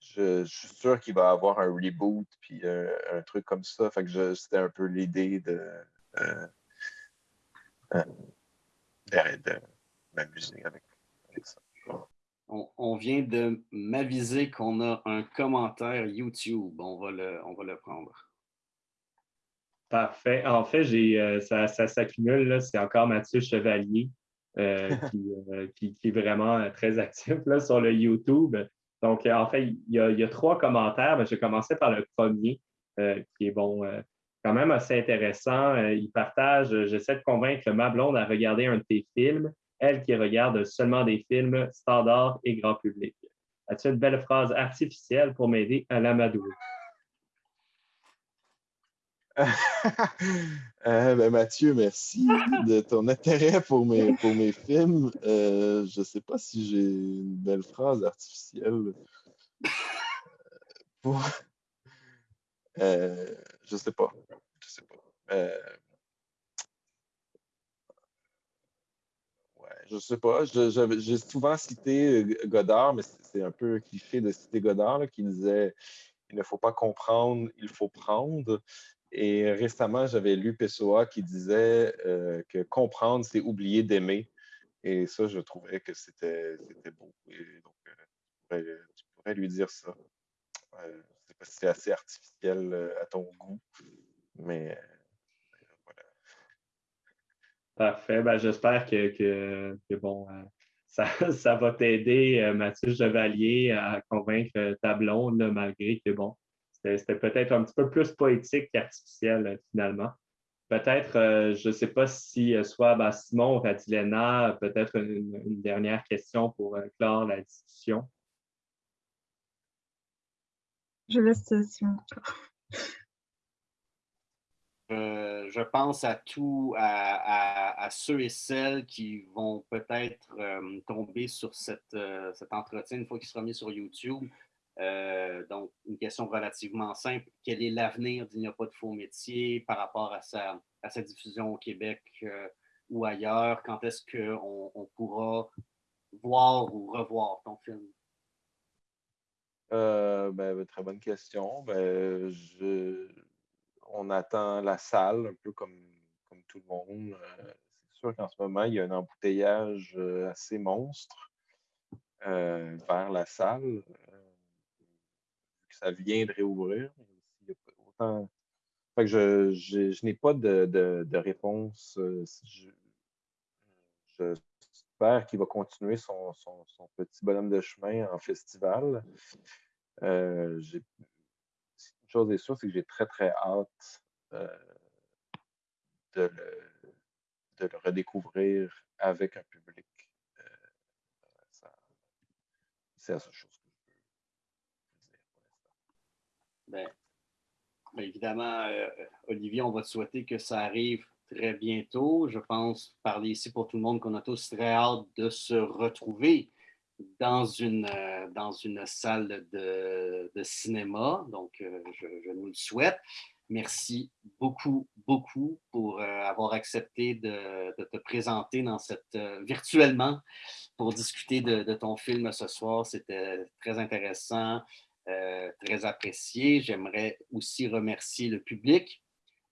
suis sûr qu'il va y avoir un reboot, puis un truc comme ça. Fait que c'était un peu l'idée de, de m'amuser avec, ça. On, vient de m'aviser qu'on a un commentaire YouTube. On va le, on va le prendre. Parfait. En fait, j'ai, euh, ça, ça s'accumule. C'est encore Mathieu Chevalier euh, euh, qui, qui, est vraiment très actif là, sur le YouTube. Donc, en fait, il y a, trois commentaires, mais je vais commencer par le premier, qui est bon, quand même assez intéressant. il partage J'essaie de convaincre ma blonde à regarder un de tes films, elle qui regarde seulement des films standards et grand public. As-tu une belle phrase artificielle pour m'aider à l'amadouer? Euh, ben, Mathieu, merci de ton intérêt pour mes, films. Euh, je ne sais pas si j'ai une belle phrase artificielle. Pour... Euh, je ne sais pas. Je sais pas. Je sais pas. J'ai souvent cité Godard, mais c'est un peu cliché de citer Godard qui disait il ne faut pas comprendre, il faut prendre. Et récemment, j'avais lu Pessoa qui disait euh, que comprendre, c'est oublier d'aimer. Et ça, je trouvais que c'était beau. Et donc, euh, tu, pourrais, lui dire ça. Euh, je ne sais pas si c'est assez artificiel à ton goût, mais. Parfait. Ben, J'espère que, bon, ça, ça, va t'aider, Mathieu Chevalier, à convaincre ta blonde, malgré que, bon, c'était peut-être un petit peu plus poétique qu'artificiel, euh, finalement. Peut-être, euh, je ne sais pas si euh, soit ben, Simon ou Radilena, peut-être une, dernière question pour clore la discussion. Je laisse Simon. Je pense à tous, à, ceux et celles qui vont peut-être tomber sur cette, cet entretien une fois qu'il sera mis sur YouTube. Euh, donc, une question relativement simple. Quel est l'avenir d'Il n'y a pas de faux métier par rapport à sa, à diffusion au Québec euh, ou ailleurs? Quand est-ce qu'on on pourra voir ou revoir ton film? Euh, ben, très bonne question. Ben, on attend la salle un peu comme, tout le monde. C'est sûr qu'en ce moment, il y a un embouteillage assez monstre vers la salle ça vient de réouvrir. je, n'ai pas de, réponse. Euh, j'espère qu'il va continuer son, petit bonhomme de chemin en festival. Euh, chose est sûre, c'est que j'ai très, très hâte euh, de, le, redécouvrir avec un public. c'est la seule chose. Ben, ben, évidemment, euh, Olivier, on va te souhaiter que ça arrive très bientôt. Je pense, parler ici pour tout le monde, qu'on a tous très hâte de se retrouver dans une, euh, dans une salle de, cinéma. Donc, euh, je, nous le souhaite. Merci beaucoup, beaucoup pour avoir accepté de, te présenter dans cette, virtuellement pour discuter de, de ton film ce soir. C'était très intéressant. Euh, très apprécié. J'aimerais aussi remercier le public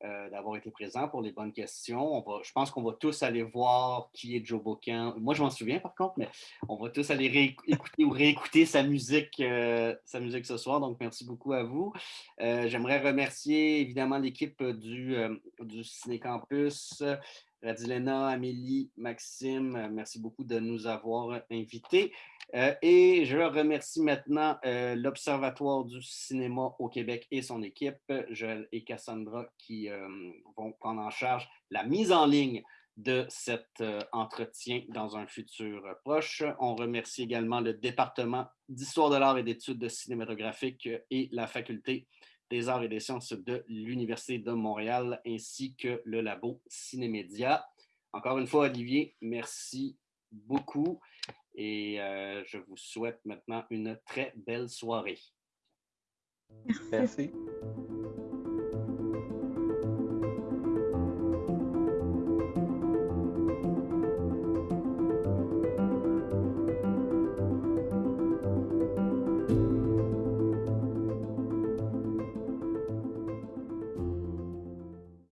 euh, d'avoir été présent pour les bonnes questions. je pense qu'on va tous aller voir qui est Joe Bocan. Moi, je m'en souviens par contre, mais on va tous aller écouter ou réécouter sa musique, euh, sa musique ce soir. Donc, merci beaucoup à vous. J'aimerais remercier évidemment l'équipe du, du Ciné Campus. Radilena, Amélie, Maxime, merci beaucoup de nous avoir invités. Euh, et je remercie maintenant euh, l'Observatoire du cinéma au Québec et son équipe, Joël et Cassandra, qui euh, vont prendre en charge la mise en ligne de cet entretien dans un futur proche. On remercie également le département d'histoire de l'art et d'études cinématographiques et la faculté des arts et des sciences de l'Université de Montréal, ainsi que le labo Cinémédia. Encore une fois, Olivier, merci beaucoup et euh, je vous souhaite maintenant une très belle soirée. Merci.